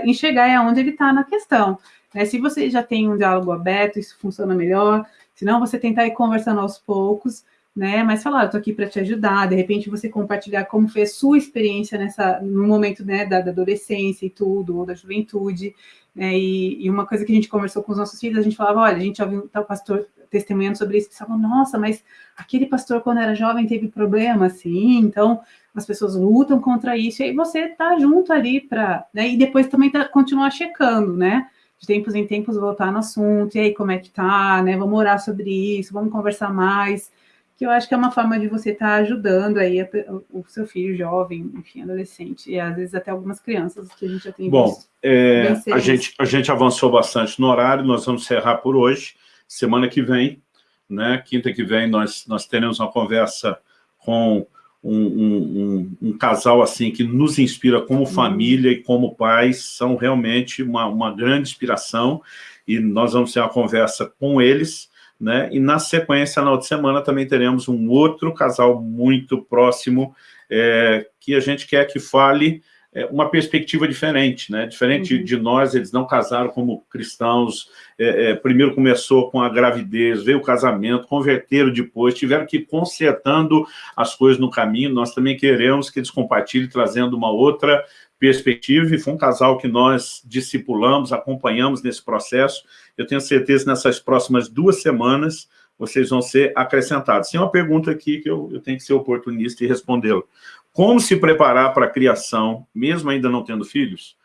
B: enxergar é onde ele está na questão. Né? Se você já tem um diálogo aberto, isso funciona melhor, se não, você tentar ir conversando aos poucos, né? Mas falar, eu tô aqui para te ajudar, de repente você compartilhar como foi a sua experiência nessa, no momento né, da, da adolescência e tudo, ou da juventude, né? E, e, uma coisa que a gente conversou com os nossos filhos, a gente falava, olha, a gente ouviu tal pastor testemunhando sobre isso, pensavam, nossa, mas aquele pastor quando era jovem teve problema, assim, então as pessoas lutam contra isso, e aí você tá junto ali para, né? E depois também tá, continuar checando, né? de tempos em tempos voltar no assunto, e aí como é que tá, né? Vamos orar sobre isso, vamos conversar mais que eu acho que é uma forma de você estar tá ajudando aí a, o seu filho jovem, enfim, adolescente, e às vezes até algumas crianças que a gente já tem
A: Bom, visto. É, a, gente, a gente avançou bastante no horário, nós vamos encerrar por hoje. Semana que vem, né, quinta que vem, nós, nós teremos uma conversa com um, um, um, um casal assim que nos inspira como uhum. família e como pais, são realmente uma, uma grande inspiração, e nós vamos ter uma conversa com eles, né? E na sequência, na outra semana, também teremos um outro casal muito próximo, é, que a gente quer que fale é, uma perspectiva diferente, né? Diferente uhum. de nós, eles não casaram como cristãos, é, é, primeiro começou com a gravidez, veio o casamento, converteram depois, tiveram que ir consertando as coisas no caminho, nós também queremos que eles compartilhem, trazendo uma outra perspectiva, e foi um casal que nós discipulamos, acompanhamos nesse processo, eu tenho certeza que nessas próximas duas semanas vocês vão ser acrescentados. Tem uma pergunta aqui que eu, eu tenho que ser oportunista e respondê-la. Como se preparar para a criação, mesmo ainda não tendo filhos?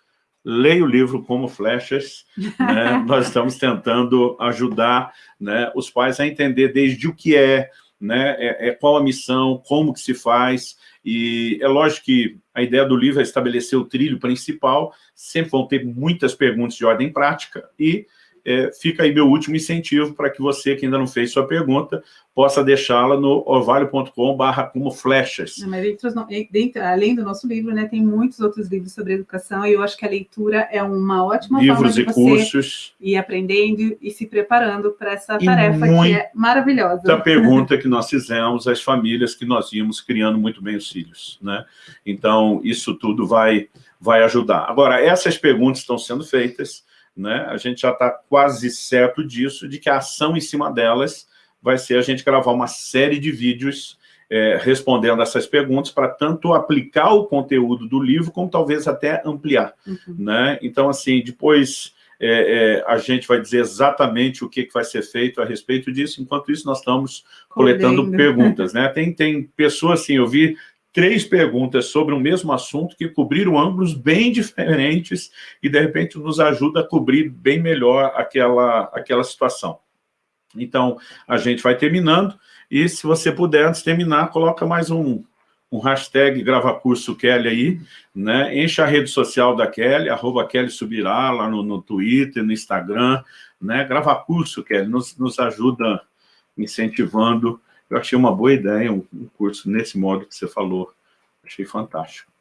A: Leia o livro Como Flechas. Né? Nós estamos tentando ajudar né, os pais a entender desde o que é, né, é, é, qual a missão, como que se faz, e é lógico que a ideia do livro é estabelecer o trilho principal, sempre vão ter muitas perguntas de ordem prática, e é, fica aí meu último incentivo para que você, que ainda não fez sua pergunta, possa deixá-la no orvalho.com barra como flechas.
B: além do nosso livro, né, tem muitos outros livros sobre educação, e eu acho que a leitura é uma ótima
A: Livros
B: forma
A: de e cursos.
B: ir aprendendo e se preparando para essa e tarefa que é maravilhosa.
A: Da pergunta que nós fizemos às famílias que nós íamos criando muito bem os filhos. Né? Então, isso tudo vai, vai ajudar. Agora, essas perguntas estão sendo feitas, né? a gente já está quase certo disso, de que a ação em cima delas vai ser a gente gravar uma série de vídeos é, respondendo essas perguntas para tanto aplicar o conteúdo do livro, como talvez até ampliar. Uhum. Né? Então, assim, depois é, é, a gente vai dizer exatamente o que, que vai ser feito a respeito disso, enquanto isso nós estamos coletando perguntas. Né? Tem, tem pessoas, assim, eu vi três perguntas sobre o mesmo assunto que cobriram ângulos bem diferentes e, de repente, nos ajuda a cobrir bem melhor aquela, aquela situação. Então, a gente vai terminando, e se você puder, antes de terminar, coloca mais um, um hashtag Grava Curso Kelly aí, né? Enche a rede social da Kelly, arroba Kelly Subirá, lá no, no Twitter, no Instagram, né? Grava Curso Kelly, nos, nos ajuda incentivando eu achei uma boa ideia, um, um curso nesse modo que você falou. Achei fantástico.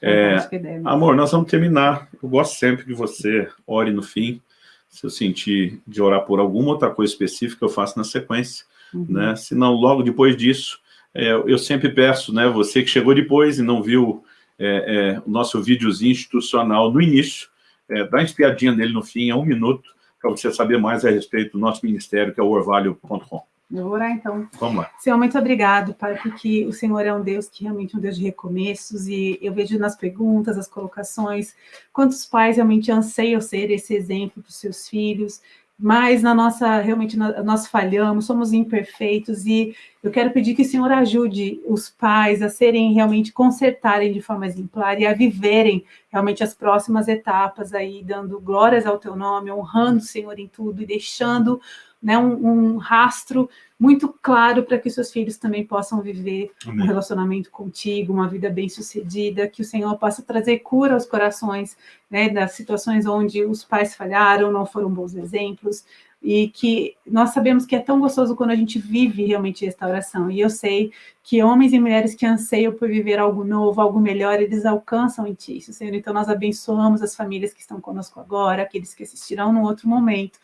A: É, amor, nós vamos terminar. Eu gosto sempre que você ore no fim. Se eu sentir de orar por alguma outra coisa específica, eu faço na sequência. Uhum. Né? Se não, logo depois disso, é, eu sempre peço, né, você que chegou depois e não viu é, é, o nosso videozinho institucional no início, é, dá uma espiadinha nele no fim, é um minuto, para você saber mais a respeito do nosso ministério, que é o orvalho.com.
B: Eu vou orar, então.
A: Vamos lá.
B: Senhor, muito obrigado, Pai, porque o Senhor é um Deus que realmente é um Deus de recomeços, e eu vejo nas perguntas, as colocações, quantos pais realmente anseiam ser esse exemplo para os seus filhos, mas na nossa, realmente, nós falhamos, somos imperfeitos, e Eu quero pedir que o Senhor ajude os pais a serem realmente consertarem de forma exemplar e a viverem realmente as próximas etapas aí, dando glórias ao teu nome, honrando o Senhor em tudo e deixando né, um, um rastro muito claro para que seus filhos também possam viver Amém. um relacionamento contigo, uma vida bem-sucedida, que o Senhor possa trazer cura aos corações né, das situações onde os pais falharam, não foram bons exemplos, e que nós sabemos que é tão gostoso quando a gente vive realmente restauração. E eu sei que homens e mulheres que anseiam por viver algo novo, algo melhor, eles alcançam em ti, Senhor. Então nós abençoamos as famílias que estão conosco agora, aqueles que assistirão no outro momento,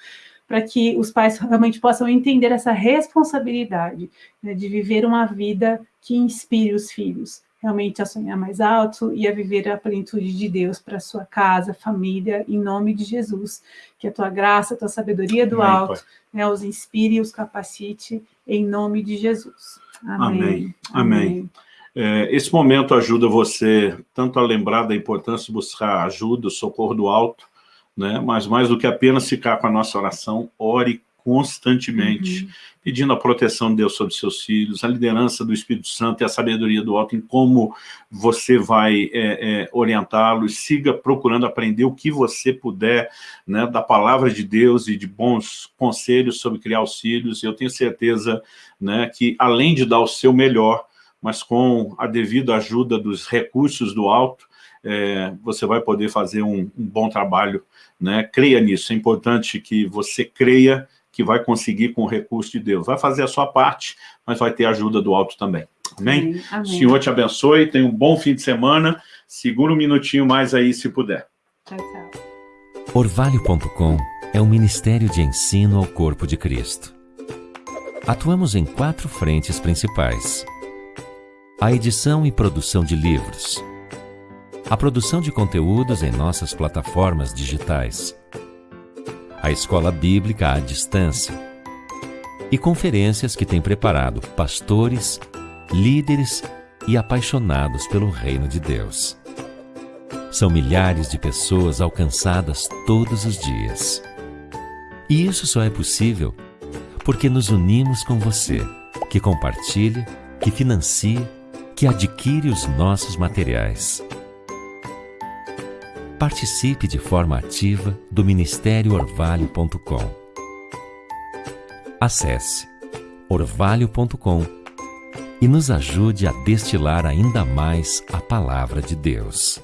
B: para que os pais realmente possam entender essa responsabilidade né, de viver uma vida que inspire os filhos realmente a sonhar mais alto e a viver a plenitude de Deus para sua casa, família, em nome de Jesus. Que a tua graça, a tua sabedoria do Amém, alto né, os inspire e os capacite em nome de Jesus.
A: Amém. Amém. Amém. É, esse momento ajuda você tanto a lembrar da importância de buscar ajuda, socorro do alto, né? mas mais do que apenas ficar com a nossa oração, ore constantemente, uhum. pedindo a proteção de Deus sobre seus filhos, a liderança do Espírito Santo e a sabedoria do alto em como você vai é, é, orientá-los, siga procurando aprender o que você puder né, da palavra de Deus e de bons conselhos sobre criar os filhos, eu tenho certeza né, que além de dar o seu melhor, mas com a devida ajuda dos recursos do alto, é, você vai poder fazer um, um bom trabalho, né? creia nisso, é importante que você creia que vai conseguir com o recurso de Deus. Vai fazer a sua parte, mas vai ter a ajuda do alto também. Amém? Amém. Senhor te abençoe, tenha um bom fim de semana. Segura um minutinho mais aí, se puder. Tchau, tchau.
C: Orvalho.com é um ministério de ensino ao corpo de Cristo. Atuamos em quatro frentes principais. A edição e produção de livros. A produção de conteúdos em nossas plataformas digitais a escola bíblica à distância e conferências que tem preparado pastores, líderes e apaixonados pelo reino de Deus. São milhares de pessoas alcançadas todos os dias. E isso só é possível porque nos unimos com você, que compartilha, que financia, que adquire os nossos materiais. Participe de forma ativa do Ministério Orvalho.com. Acesse orvalho.com e nos ajude a destilar ainda mais a palavra de Deus.